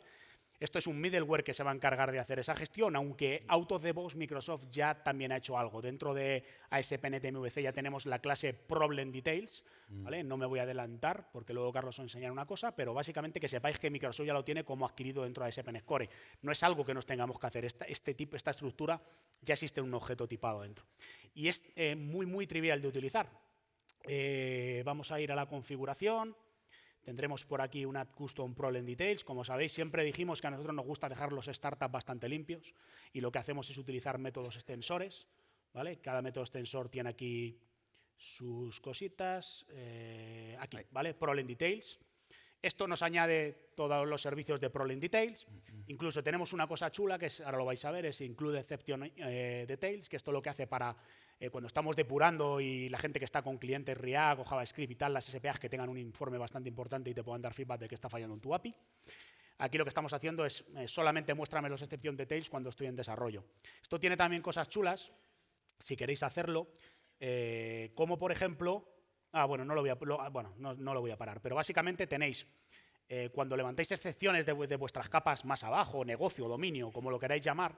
Esto es un middleware que se va a encargar de hacer esa gestión, aunque out of the box Microsoft ya también ha hecho algo. Dentro de ASP.NET MVC ya tenemos la clase Problem Details, mm. ¿vale? No me voy a adelantar porque luego Carlos os enseñará una cosa, pero básicamente que sepáis que Microsoft ya lo tiene como adquirido dentro de ASP.NET Core. No es algo que nos tengamos que hacer. Esta, este tipo, esta estructura ya existe un objeto tipado dentro. Y es eh, muy, muy trivial de utilizar. Eh, vamos a ir a la configuración. Tendremos por aquí una Custom Problem Details. Como sabéis, siempre dijimos que a nosotros nos gusta dejar los startups bastante limpios y lo que hacemos es utilizar métodos extensores. ¿vale? Cada método extensor tiene aquí sus cositas. Eh, aquí, ¿vale? Problem Details. Esto nos añade todos los servicios de Problem Details. Incluso tenemos una cosa chula, que ahora lo vais a ver, es Include Exception eh, Details, que esto lo que hace para eh, cuando estamos depurando y la gente que está con clientes React o JavaScript y tal, las SPAs que tengan un informe bastante importante y te puedan dar feedback de que está fallando en tu API. Aquí lo que estamos haciendo es eh, solamente muéstrame los exception details cuando estoy en desarrollo. Esto tiene también cosas chulas, si queréis hacerlo, eh, como por ejemplo, ah, bueno, no lo voy a, ah, bueno, no, lo voy a parar, pero básicamente tenéis, cuando levantáis excepciones de, de, vuestras capas más abajo, negocio, dominio, como lo queráis llamar,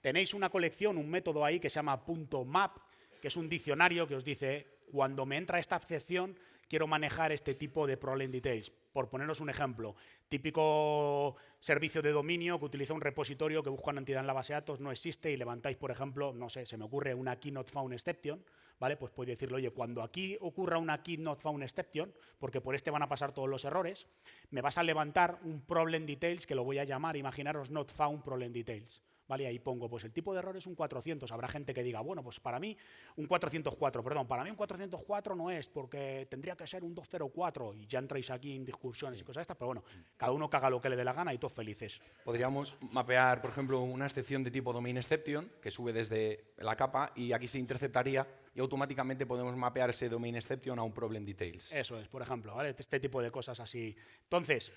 tenéis una colección, un método ahí que se llama .map, que es un diccionario que os dice, cuando me entra esta excepción, quiero manejar este tipo de problem details. Por poneros un ejemplo, típico servicio de dominio que utiliza un repositorio que busca una entidad en la base de datos, no existe y levantáis, por ejemplo, no sé, se me ocurre una key not found exception, ¿vale? Pues podéis decirle, oye, cuando aquí ocurra una key not found exception, porque por este van a pasar todos los errores, me vas a levantar un problem details que lo voy a llamar, imaginaros not found problem details. ¿Vale? Ahí pongo, pues el tipo de error es un 400. Habrá gente que diga, bueno, pues para mí un 404, perdón, para mí un 404 no es, porque tendría que ser un 204 y ya entráis aquí en discusiones y cosas estas, pero bueno, cada uno caga lo que le dé la gana y todos felices. Podríamos mapear, por ejemplo, una excepción de tipo domain exception que sube desde la capa y aquí se interceptaría y automáticamente podemos mapear ese domain exception a un problem details. Eso es, por ejemplo, ¿vale? este tipo de cosas así. Entonces,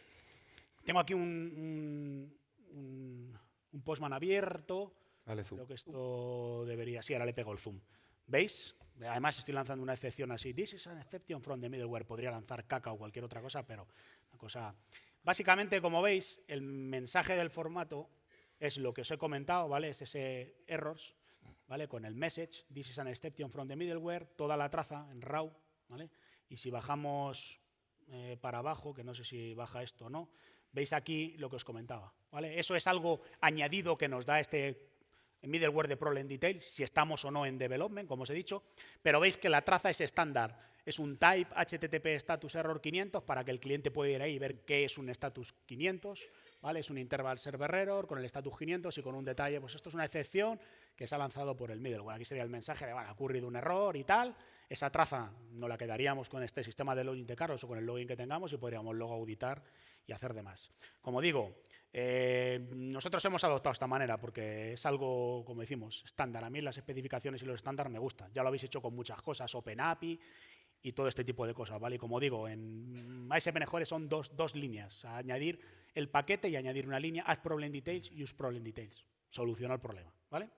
tengo aquí un un postman abierto. Creo que esto debería... Sí, ahora le pego el zoom. ¿Veis? Además estoy lanzando una excepción así. This is an exception from the middleware. Podría lanzar caca o cualquier otra cosa, pero una cosa... Básicamente, como veis, el mensaje del formato es lo que os he comentado, ¿vale? Es ese errors, ¿vale? Con el message, this is an exception from the middleware, toda la traza en raw, ¿vale? Y si bajamos eh, para abajo, que no sé si baja esto o no, veis aquí lo que os comentaba. ¿vale? Eso es algo añadido que nos da este middleware de problem details, si estamos o no en development, como os he dicho, pero veis que la traza es estándar. Es un type HTTP status error 500 para que el cliente pueda ir ahí y ver qué es un status 500. ¿vale? Es un interval server error con el status 500 y con un detalle, pues esto es una excepción que se ha lanzado por el middleware. Aquí sería el mensaje de, bueno, ha ocurrido un error y tal. Esa traza no la quedaríamos con este sistema de login de Carlos o con el login que tengamos y podríamos luego auditar y hacer demás. Como digo, eh, nosotros hemos adoptado esta manera porque es algo, como decimos, estándar. A mí las especificaciones y los estándares me gustan. Ya lo habéis hecho con muchas cosas, OpenAPI y todo este tipo de cosas. ¿vale? Y como digo, en ASP son dos, dos líneas. Añadir el paquete y añadir una línea, add problem details use problem details. Soluciona el problema. ¿vale?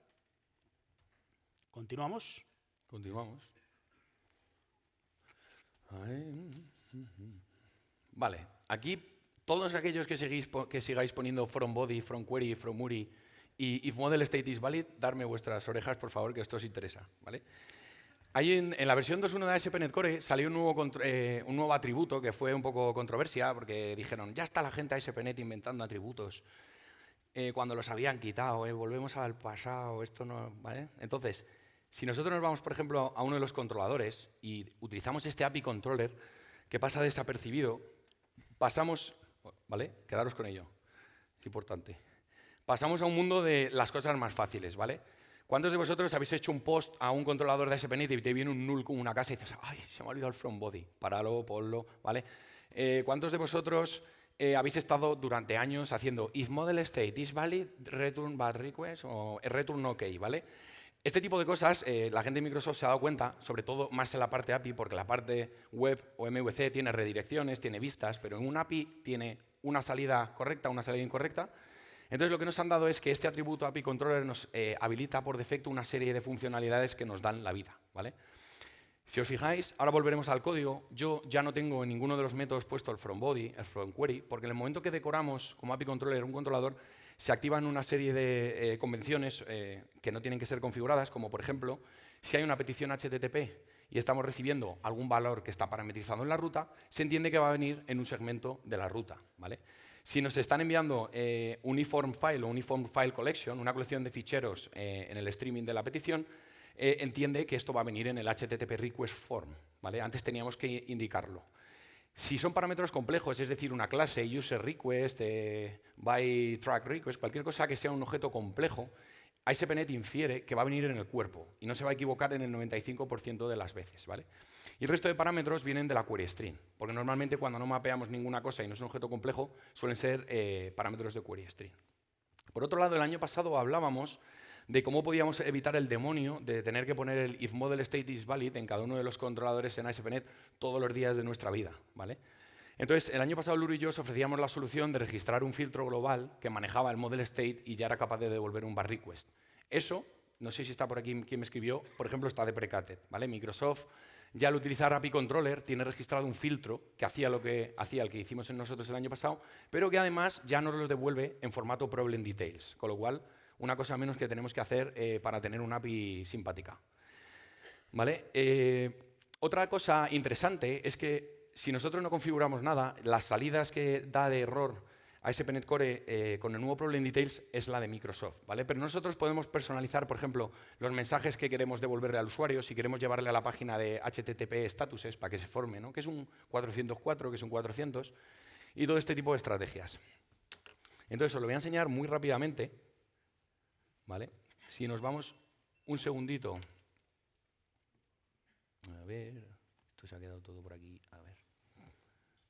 ¿Continuamos? Continuamos. Vale, aquí todos aquellos que, seguís, que sigáis poniendo from body, from query, from URI y if model state is valid, darme vuestras orejas, por favor, que esto os interesa. ¿vale? en, la versión 2.1 de ASP.NET Core salió un nuevo, eh, un nuevo atributo que fue un poco controversia porque dijeron, ya está la gente ASP.NET inventando atributos eh, cuando los habían quitado, eh, volvemos al pasado, esto no... ¿vale? Entonces, si nosotros nos vamos, por ejemplo, a uno de los controladores y utilizamos este API controller que pasa desapercibido, pasamos ¿vale? Quedaros con ello, es importante. Pasamos a un mundo de las cosas más fáciles, ¿vale? ¿Cuántos de vosotros habéis hecho un post a un controlador de ASP.NET y te viene un null con una casa y dices, ay, se me ha olvidado el from body, páralo, ponlo, ¿vale? Eh, ¿Cuántos de vosotros eh, habéis estado durante años haciendo if model state is valid, return bad request o return ok, ¿vale? Este tipo de cosas, eh, la gente de Microsoft se ha dado cuenta, sobre todo más en la parte API, porque la parte web o MVC tiene redirecciones, tiene vistas, pero en un API tiene una salida correcta, una salida incorrecta. Entonces, lo que nos han dado es que este atributo API Controller nos eh, habilita por defecto una serie de funcionalidades que nos dan la vida. ¿vale? Si os fijáis, ahora volveremos al código. Yo ya no tengo en ninguno de los métodos puesto el from body, el from query, porque en el momento que decoramos como API Controller un controlador, se activan una serie de eh, convenciones eh, que no tienen que ser configuradas, como por ejemplo, si hay una petición HTTP y estamos recibiendo algún valor que está parametrizado en la ruta, se entiende que va a venir en un segmento de la ruta. ¿vale? Si nos están enviando eh, uniform file o uniform file collection, una colección de ficheros en el streaming de la petición, entiende que esto va a venir en el HTTP request form. ¿vale? Antes teníamos que indicarlo. Si son parámetros complejos, es decir, una clase, user request, eh, by track request, cualquier cosa que sea un objeto complejo, ASP.NET infiere que va a venir en el cuerpo y no se va a equivocar en el 95% de las veces. ¿vale? Y el resto de parámetros vienen de la query string, porque normalmente cuando no mapeamos ninguna cosa y no es un objeto complejo, suelen ser eh, parámetros de query string. Por otro lado, el año pasado hablábamos de cómo podíamos evitar el demonio de tener que poner el if model state is valid en cada uno de los controladores en ASP.NET todos los días de nuestra vida. ¿vale? Entonces, el año pasado Luro y yo os ofrecíamos la solución de registrar un filtro global que manejaba el model state y ya era capaz de devolver un bar request. Eso no sé si está por aquí quien me escribió, por ejemplo, está deprecated, ¿vale? Microsoft ya al utilizar API Controller tiene registrado un filtro que hacía lo que hacía el que hicimos en nosotros el año pasado, pero que además ya nos lo devuelve en formato problem details, con lo cual una cosa menos que tenemos que hacer eh, para tener una API simpática. ¿Vale? Eh, otra cosa interesante es que si nosotros no configuramos nada, las salidas que da de error ASP.NET Core eh, con el nuevo Problem Details es la de Microsoft, ¿vale? Pero nosotros podemos personalizar, por ejemplo, los mensajes que queremos devolverle al usuario, si queremos llevarle a la página de HTTP statuses para que se forme, ¿no? Que es un 404, que es un 400, y todo este tipo de estrategias. Entonces, os lo voy a enseñar muy rápidamente, ¿vale? Si nos vamos un segundito. A ver, esto se ha quedado todo por aquí. A ver.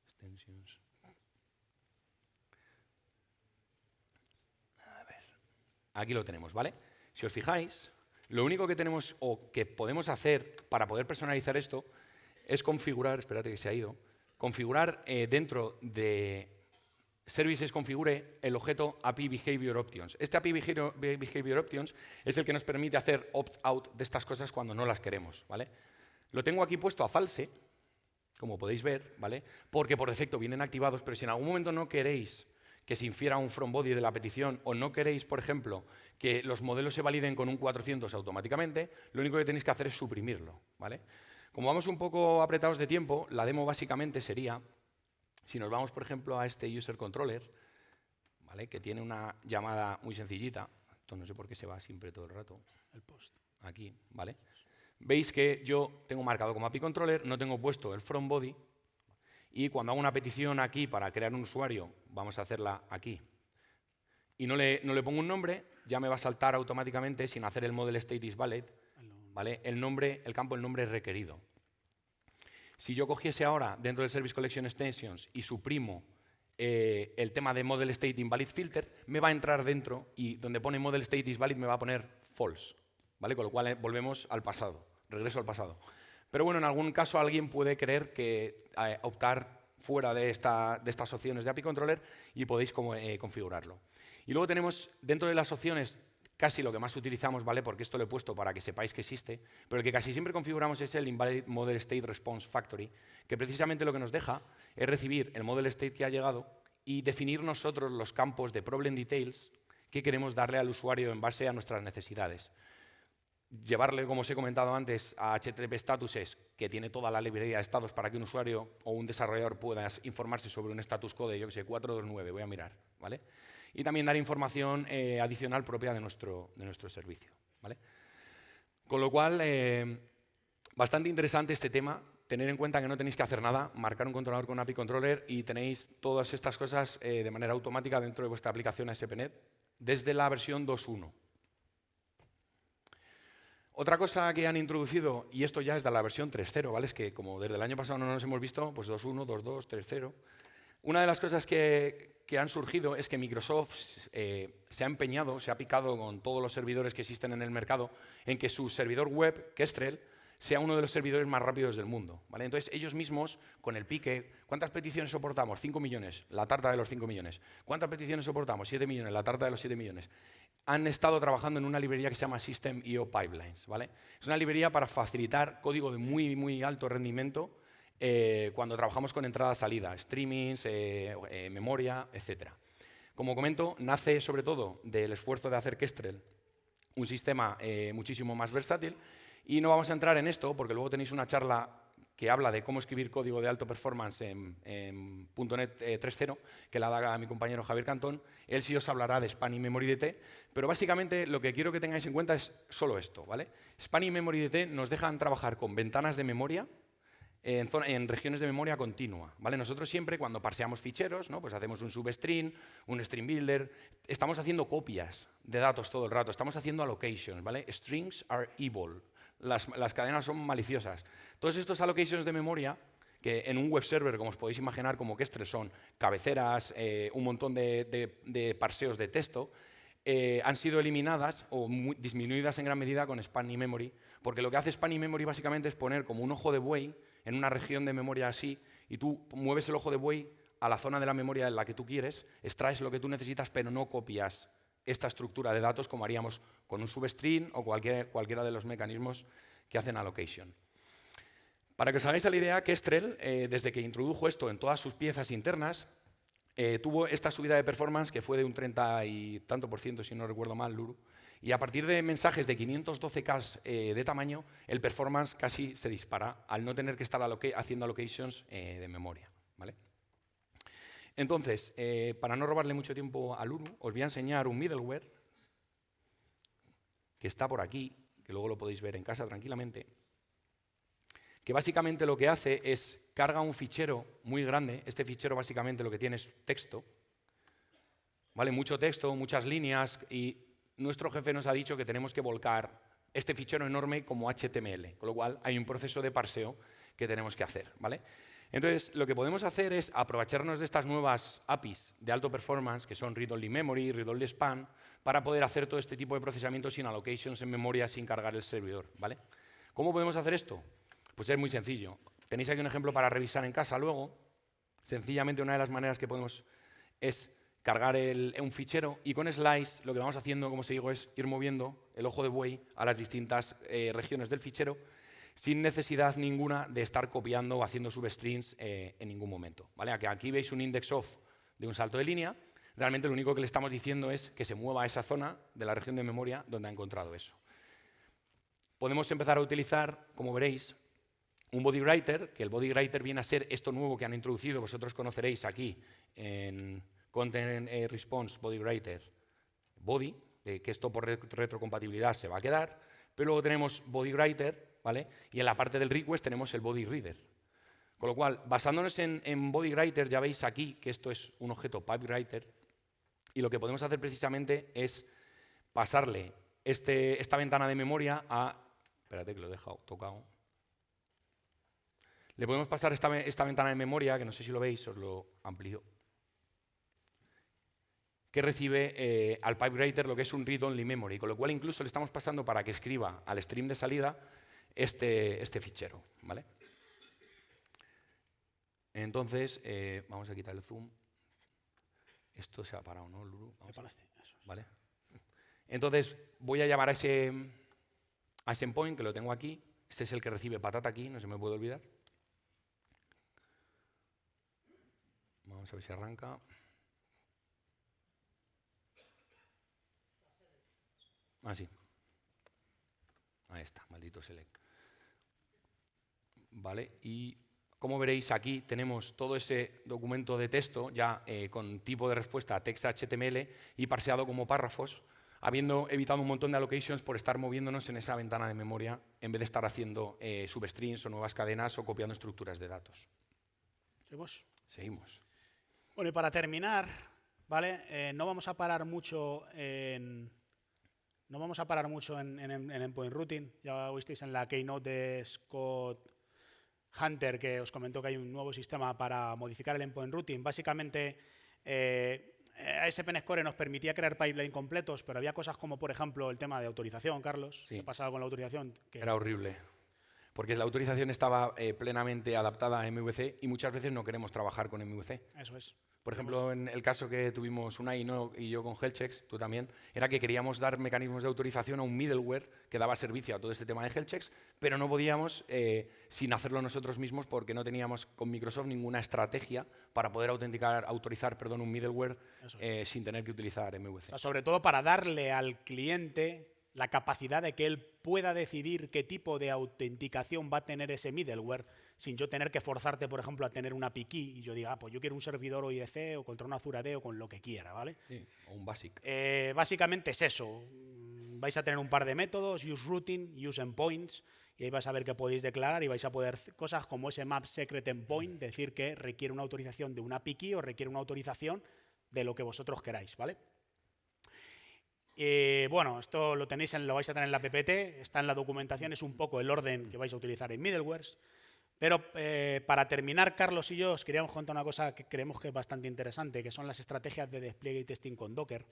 Extensions. Aquí lo tenemos, ¿vale? Si os fijáis, lo único que tenemos o que podemos hacer para poder personalizar esto es configurar, espérate que se ha ido, configurar eh, dentro de Services configure el objeto API Behavior Options. Este API Behavior Options es el que nos permite hacer opt-out de estas cosas cuando no las queremos, ¿vale? Lo tengo aquí puesto a false, como podéis ver, ¿vale? Porque por defecto vienen activados, pero si en algún momento no queréis que se infiera un from body de la petición o no queréis, por ejemplo, que los modelos se validen con un 400 automáticamente, lo único que tenéis que hacer es suprimirlo. ¿vale? Como vamos un poco apretados de tiempo, la demo básicamente sería, si nos vamos, por ejemplo, a este user controller, ¿vale? que tiene una llamada muy sencillita, esto no sé por qué se va siempre todo el rato, el post, aquí, ¿vale? Veis que yo tengo marcado como API controller, no tengo puesto el from body, y cuando hago una petición aquí para crear un usuario, vamos a hacerla aquí, y no le, no le pongo un nombre, ya me va a saltar automáticamente, sin hacer el model state is valid, ¿vale? el, nombre, el campo el nombre requerido. Si yo cogiese ahora dentro del Service Collection Extensions y suprimo eh, el tema de model state invalid filter, me va a entrar dentro y donde pone model state is valid me va a poner false. ¿vale? Con lo cual eh, volvemos al pasado, regreso al pasado. Pero bueno, en algún caso alguien puede querer que eh, optar fuera de, esta, de, estas opciones de API Controller y podéis configurarlo. Y luego tenemos dentro de las opciones casi lo que más utilizamos, ¿vale? Porque esto lo he puesto para que sepáis que existe, pero el que casi siempre configuramos es el Invalid Model State Response Factory, que precisamente lo que nos deja es recibir el Model State que ha llegado y definir nosotros los campos de Problem Details que queremos darle al usuario en base a nuestras necesidades llevarle, como os he comentado antes, a HTTP Statuses, que tiene toda la librería de estados para que un usuario o un desarrollador pueda informarse sobre un status code, yo que sé, 429, voy a mirar, ¿vale? Y también dar información eh, adicional propia de nuestro, de nuestro servicio, ¿vale? Con lo cual, eh, bastante interesante este tema, tener en cuenta que no tenéis que hacer nada, marcar un controlador con API Controller y tenéis todas estas cosas eh, de manera automática dentro de vuestra aplicación ASP.NET desde la versión 2.1. Otra cosa que han introducido, y esto ya es de la versión 3.0, ¿vale? Es que como desde el año pasado no nos hemos visto, pues 2.1, 2.2, 3.0. Una de las cosas que, han surgido es que Microsoft eh, se ha empeñado, se ha picado con todos los servidores que existen en el mercado, en que su servidor web, Kestrel, sea uno de los servidores más rápidos del mundo. ¿vale? Entonces, ellos mismos, con el pique, ¿cuántas peticiones soportamos? 5 millones, la tarta de los 5 millones. ¿Cuántas peticiones soportamos? 7 millones, la tarta de los 7 millones. Han estado trabajando en una librería que se llama System.io Pipelines. Es una librería para facilitar código de muy, muy alto rendimiento eh, cuando trabajamos con entrada-salida, streamings, eh, eh, memoria, etc. Como comento, nace sobre todo del esfuerzo de hacer Kestrel un sistema muchísimo más versátil y no vamos a entrar en esto porque luego tenéis una charla que habla de cómo escribir código de alto performance en, .NET 3.0, eh, que la da mi compañero Javier Cantón. Él sí os hablará de Spanning Memory DT, pero básicamente lo que quiero que tengáis en cuenta es solo esto. ¿vale? Spanning Memory DT nos dejan trabajar con ventanas de memoria en, regiones de memoria continua. ¿vale? Nosotros siempre cuando parseamos ficheros, ¿no? pues hacemos un substring, un string builder, estamos haciendo copias de datos todo el rato, estamos haciendo allocations. ¿vale? Strings are evil las, cadenas son maliciosas. Todos estos allocations de memoria, que en un web server, como os podéis imaginar, como que son cabeceras, eh, un montón de, parseos de texto, eh, han sido eliminadas o disminuidas en gran medida con Spanning Memory, porque lo que hace Spanning Memory básicamente es poner como un ojo de buey en una región de memoria así, y tú mueves el ojo de buey a la zona de la memoria en la que tú quieres, extraes lo que tú necesitas, pero no copias esta estructura de datos como haríamos con un substring o cualquier, cualquiera de los mecanismos que hacen allocation. Para que os hagáis la idea, Kestrel, eh, desde que introdujo esto en todas sus piezas internas, eh, tuvo esta subida de performance que fue de un 30 y tanto por ciento, si no recuerdo mal, Luru. Y a partir de mensajes de 512K eh, de tamaño, el performance casi se dispara al no tener que estar haciendo allocations de memoria. Entonces, para no robarle mucho tiempo a Luru, os voy a enseñar un middleware que está por aquí, que luego lo podéis ver en casa tranquilamente, que básicamente lo que hace es carga un fichero muy grande. Este fichero básicamente lo que tiene es texto, ¿vale? Mucho texto, muchas líneas y nuestro jefe nos ha dicho que tenemos que volcar este fichero enorme como HTML, con lo cual hay un proceso de parseo que tenemos que hacer, ¿vale? Entonces, lo que podemos hacer es aprovecharnos de estas nuevas APIs de alto performance, que son read-only memory, read-only span, para poder hacer todo este tipo de procesamiento sin allocations en memoria, sin cargar el servidor, ¿vale? ¿Cómo podemos hacer esto? Pues es muy sencillo. Tenéis aquí un ejemplo para revisar en casa luego. Sencillamente una de las maneras que podemos es cargar un fichero y con slice lo que vamos haciendo, como os digo, es ir moviendo el ojo de buey a las distintas eh, regiones del fichero sin necesidad ninguna de estar copiando o haciendo substrings eh, en ningún momento. ¿vale? Aquí veis un index of de un salto de línea. Realmente lo único que le estamos diciendo es que se mueva a esa zona de la región de memoria donde ha encontrado eso. Podemos empezar a utilizar, como veréis, un body writer, que el body writer viene a ser esto nuevo que han introducido, vosotros conoceréis aquí en Content eh, Response Body Writer, body, que esto por retrocompatibilidad se va a quedar, pero luego tenemos body writer, ¿vale? Y en la parte del request tenemos el body reader. Con lo cual, basándonos en, body writer, ya veis aquí que esto es un objeto pipe writer, y lo que podemos hacer precisamente es pasarle este, esta ventana de memoria a... Espérate que lo he dejado tocado. Le podemos pasar esta, ventana de memoria, que no sé si lo veis, os lo amplío, que recibe eh, al PipeWriter lo que es un read-only memory, con lo cual incluso le estamos pasando para que escriba al stream de salida este, este fichero. ¿vale? Entonces, eh, vamos a quitar el zoom. Esto se ha parado, ¿no, Lulu? ¿Vale? Entonces, voy a llamar a ese, a ese endpoint, que lo tengo aquí. Este es el que recibe patata aquí, no se me puede olvidar. Vamos a ver si arranca. Ah, sí. Ahí está, maldito select. Vale, y como veréis aquí tenemos todo ese documento de texto ya eh, con tipo de respuesta text HTML y parseado como párrafos, habiendo evitado un montón de allocations por estar moviéndonos en esa ventana de memoria en vez de estar haciendo eh, substrings o nuevas cadenas o copiando estructuras de datos. ¿Seguimos? Seguimos. Bueno, y para terminar, ¿vale? Eh, no vamos a parar mucho en. No vamos a parar mucho en, Endpoint Routing. Ya visteis en la keynote de Scott Hunter que os comentó que hay un nuevo sistema para modificar el Endpoint Routing. Básicamente, eh, ASP Score nos permitía crear pipeline completos, pero había cosas como, por ejemplo, el tema de autorización, Carlos. ¿Qué pasaba con la autorización? Era horrible porque la autorización estaba eh, plenamente adaptada a MVC y muchas veces no queremos trabajar con MVC. Eso es. Por ejemplo, en el caso que tuvimos una y, y yo con Healthchecks, tú también, era que queríamos dar mecanismos de autorización a un middleware que daba servicio a todo este tema de Healthchecks, pero no podíamos eh, sin hacerlo nosotros mismos porque no teníamos con Microsoft ninguna estrategia para poder autenticar, autorizar perdón, un middleware eh, sin tener que utilizar MVC. sobre todo para darle al cliente la capacidad de que él pueda decidir qué tipo de autenticación va a tener ese middleware sin yo tener que forzarte, por ejemplo, a tener una PKI y yo diga, ah, pues yo quiero un servidor OIDC o contra una Azure o con lo que quiera, ¿vale? Sí, o un BASIC. Eh, básicamente es eso. Vais a tener un par de métodos, use routing, use endpoints, y ahí vais a ver qué podéis declarar y vais a poder cosas como ese map secret endpoint, decir que requiere una autorización de una PKI o requiere una autorización de lo que vosotros queráis, ¿vale? Eh, bueno, esto lo tenéis, en, lo vais a tener en la PPT, está en la documentación, es un poco el orden que vais a utilizar en middlewares. Pero eh, para terminar, Carlos y yo os queríamos contar una cosa que creemos que es bastante interesante, que son las estrategias de despliegue y testing con Docker.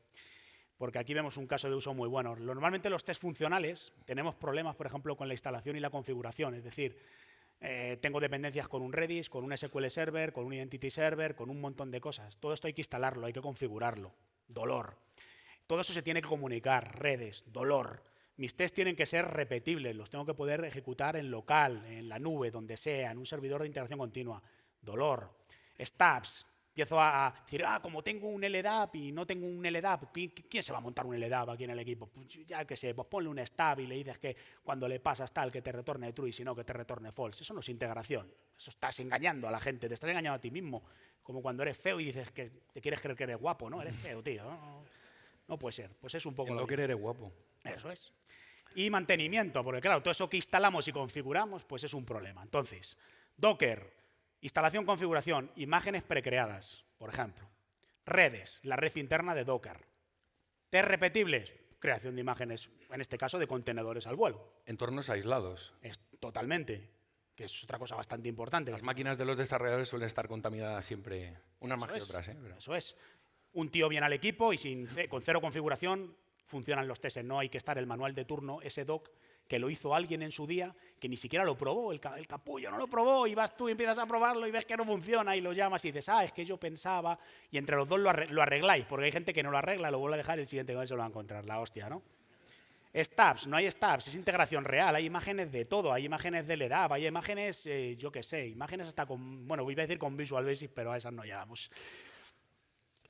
Porque aquí vemos un caso de uso muy bueno. Normalmente los test funcionales tenemos problemas, por ejemplo, con la instalación y la configuración. Es decir, eh, tengo dependencias con un Redis, con un SQL Server, con un Identity Server, con un montón de cosas. Todo esto hay que instalarlo, hay que configurarlo. Dolor. Todo eso se tiene que comunicar, redes, dolor. Mis tests tienen que ser repetibles, los tengo que poder ejecutar en local, en la nube, donde sea, en un servidor de integración continua. Dolor. Stabs, empiezo a decir, ah, como tengo un LDAP y no tengo un LDAP, ¿quién se va a montar un LDAP aquí en el equipo? Pues ya que sé, pues ponle un stab y le dices que cuando le pasas tal, que te retorne true y si no, que te retorne false. Eso no es integración. Eso estás engañando a la gente, te estás engañando a ti mismo. Como cuando eres feo y dices que te quieres creer que eres guapo, ¿no? Eres feo, tío. No, puede ser. Pues es un poco... No querer eres guapo. Eso es. Y mantenimiento, porque claro, todo eso que instalamos y configuramos, pues es un problema. Entonces, Docker, Instalación, configuración, imágenes precreadas, por ejemplo. Redes, la red interna de Docker. Test repetibles, creación de imágenes, en este caso de contenedores al vuelo. Entornos aislados. Es, totalmente, que es otra cosa bastante importante. Las máquinas de los desarrolladores suelen estar contaminadas siempre, unas más que otras. ¿eh? Eso es. Un tío viene al equipo y sin, con cero configuración funcionan los tests. No hay que estar el manual de turno, ese doc, que lo hizo alguien en su día, que ni siquiera lo probó, el, capullo no lo probó, y vas tú y empiezas a probarlo y ves que no funciona y lo llamas y dices, ah, es que yo pensaba, y entre los dos lo, arregláis, porque hay gente que no lo arregla, lo vuelve a dejar el siguiente se lo va a encontrar, la hostia, ¿no? Stabs, no hay stabs, es integración real, hay imágenes de todo, hay imágenes del ERAP, hay imágenes, eh, yo qué sé, imágenes hasta con, bueno, voy a decir con Visual Basic, pero a esas no llegamos.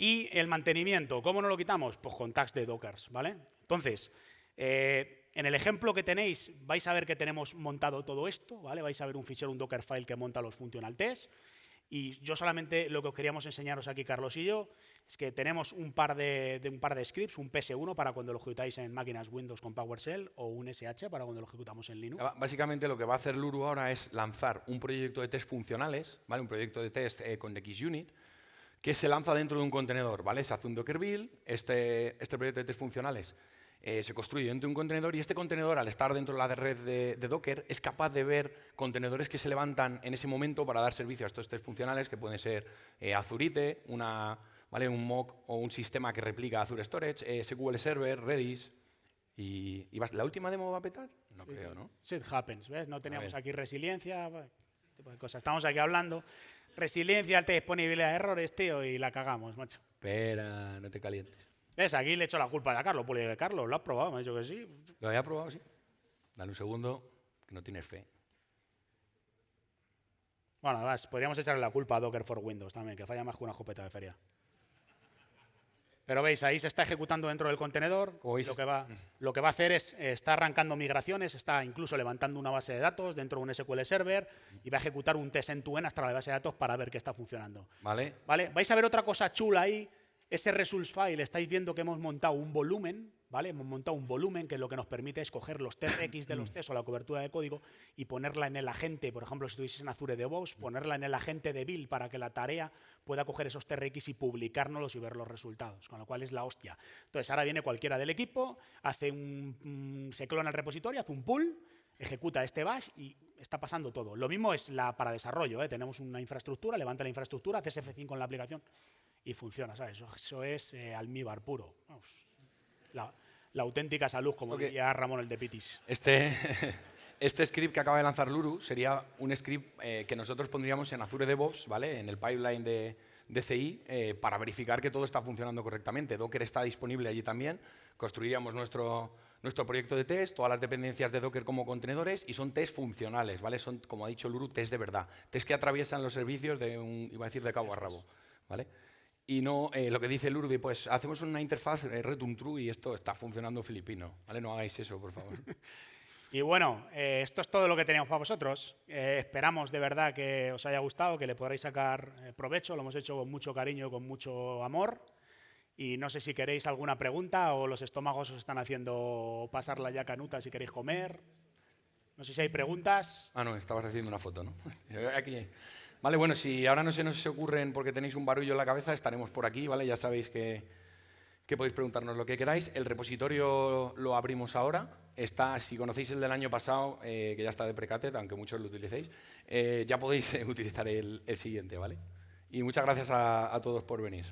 Y el mantenimiento, ¿cómo no lo quitamos? Pues con tags de Docker, ¿vale? Entonces, eh, en el ejemplo que tenéis vais a ver que tenemos montado todo esto, ¿vale? vais a ver un fichero, un Dockerfile que monta los functional tests. Y yo solamente lo que os queríamos enseñaros aquí, Carlos y yo, es que tenemos un par de, un par de scripts, un PS1 para cuando lo ejecutáis en máquinas Windows con PowerShell o un SH para cuando lo ejecutamos en Linux. Básicamente lo que va a hacer Luru ahora es lanzar un proyecto de test funcionales, ¿vale? un proyecto de test eh, con XUnit, que se lanza dentro de un contenedor. ¿vale? Se hace un Docker build, este, este proyecto de test funcionales eh, se construye dentro de un contenedor y este contenedor, al estar dentro de la red de, Docker, es capaz de ver contenedores que se levantan en ese momento para dar servicio a estos test funcionales, que pueden ser eh, Azurite, una, ¿vale? un mock o un sistema que replica Azure Storage, eh, SQL Server, Redis. Y, ¿La última demo va a petar? No creo, ¿no? Shit happens, ¿ves? No teníamos aquí resiliencia, tipo de cosas. Estamos aquí hablando. Resiliencia, alta disponibilidad de errores, tío, y la cagamos, macho. Espera, no te calientes. ¿Ves? Aquí le echo la culpa a Carlos. Pues Carlos, ¿lo has probado? Me ha dicho que sí. Lo había probado, sí. Dale un segundo, que no tienes fe. Bueno, además, podríamos echarle la culpa a Docker for Windows también, que falla más que una jopeta de feria. Pero veis, ahí se está ejecutando dentro del contenedor. Lo que, va, lo que va a hacer es, está arrancando migraciones, está incluso levantando una base de datos dentro de un SQL Server y va a ejecutar un test en tu hasta la base de datos para ver qué está funcionando. Vale. ¿Vale? Vais a ver otra cosa chula ahí, ese results file, estáis viendo que hemos montado un volumen, ¿vale? Hemos montado un volumen que lo que nos permite es coger los TRX de los test o la cobertura de código y ponerla en el agente, por ejemplo, si estuvieses en Azure DevOps, ponerla en el agente de build para que la tarea pueda coger esos TRX y publicárnoslos y ver los resultados, con lo cual es la hostia. Entonces, ahora viene cualquiera del equipo, hace un, se clona el repositorio, hace un pull, ejecuta este bash y está pasando todo. Lo mismo es la para desarrollo, ¿eh? tenemos una infraestructura, levanta la infraestructura, hace SF5 en la aplicación y funciona, ¿sabes? Eso, es eh, almíbar puro. la, auténtica salud, como diría Ramón el de Pitis. Este, (laughs) este script que acaba de lanzar Luru sería un script eh, que nosotros pondríamos en Azure DevOps, ¿vale? En el pipeline de, de CI eh, para verificar que todo está funcionando correctamente. Docker está disponible allí también. Construiríamos nuestro, nuestro proyecto de test, todas las dependencias de Docker como contenedores y son test funcionales, ¿vale? Son, como ha dicho Luru, test de verdad. Test que atraviesan los servicios de un, iba a decir, de cabo a rabo, ¿vale? Y no eh, lo que dice Lurdi, pues hacemos una interfaz eh, return true y esto está funcionando filipino. ¿vale? No hagáis eso, por favor. (laughs) y bueno, eh, esto es todo lo que teníamos para vosotros. esperamos de verdad que os haya gustado, que le podréis sacar provecho. Lo hemos hecho con mucho cariño, con mucho amor. Y no sé si queréis alguna pregunta o los estómagos os están haciendo pasar la ya canuta si queréis comer. No sé si hay preguntas. Ah, no, estabas haciendo una foto, ¿no? (laughs) Aquí. Vale, bueno, si ahora no se nos ocurren porque tenéis un barullo en la cabeza, estaremos por aquí, ¿vale? Ya sabéis que, podéis preguntarnos lo que queráis. El repositorio lo abrimos ahora. Está, si conocéis el del año pasado, eh, que ya está de Precated, aunque muchos lo utilicéis, eh, ya podéis (laughs) utilizar el, siguiente, ¿vale? Y muchas gracias a todos por venir.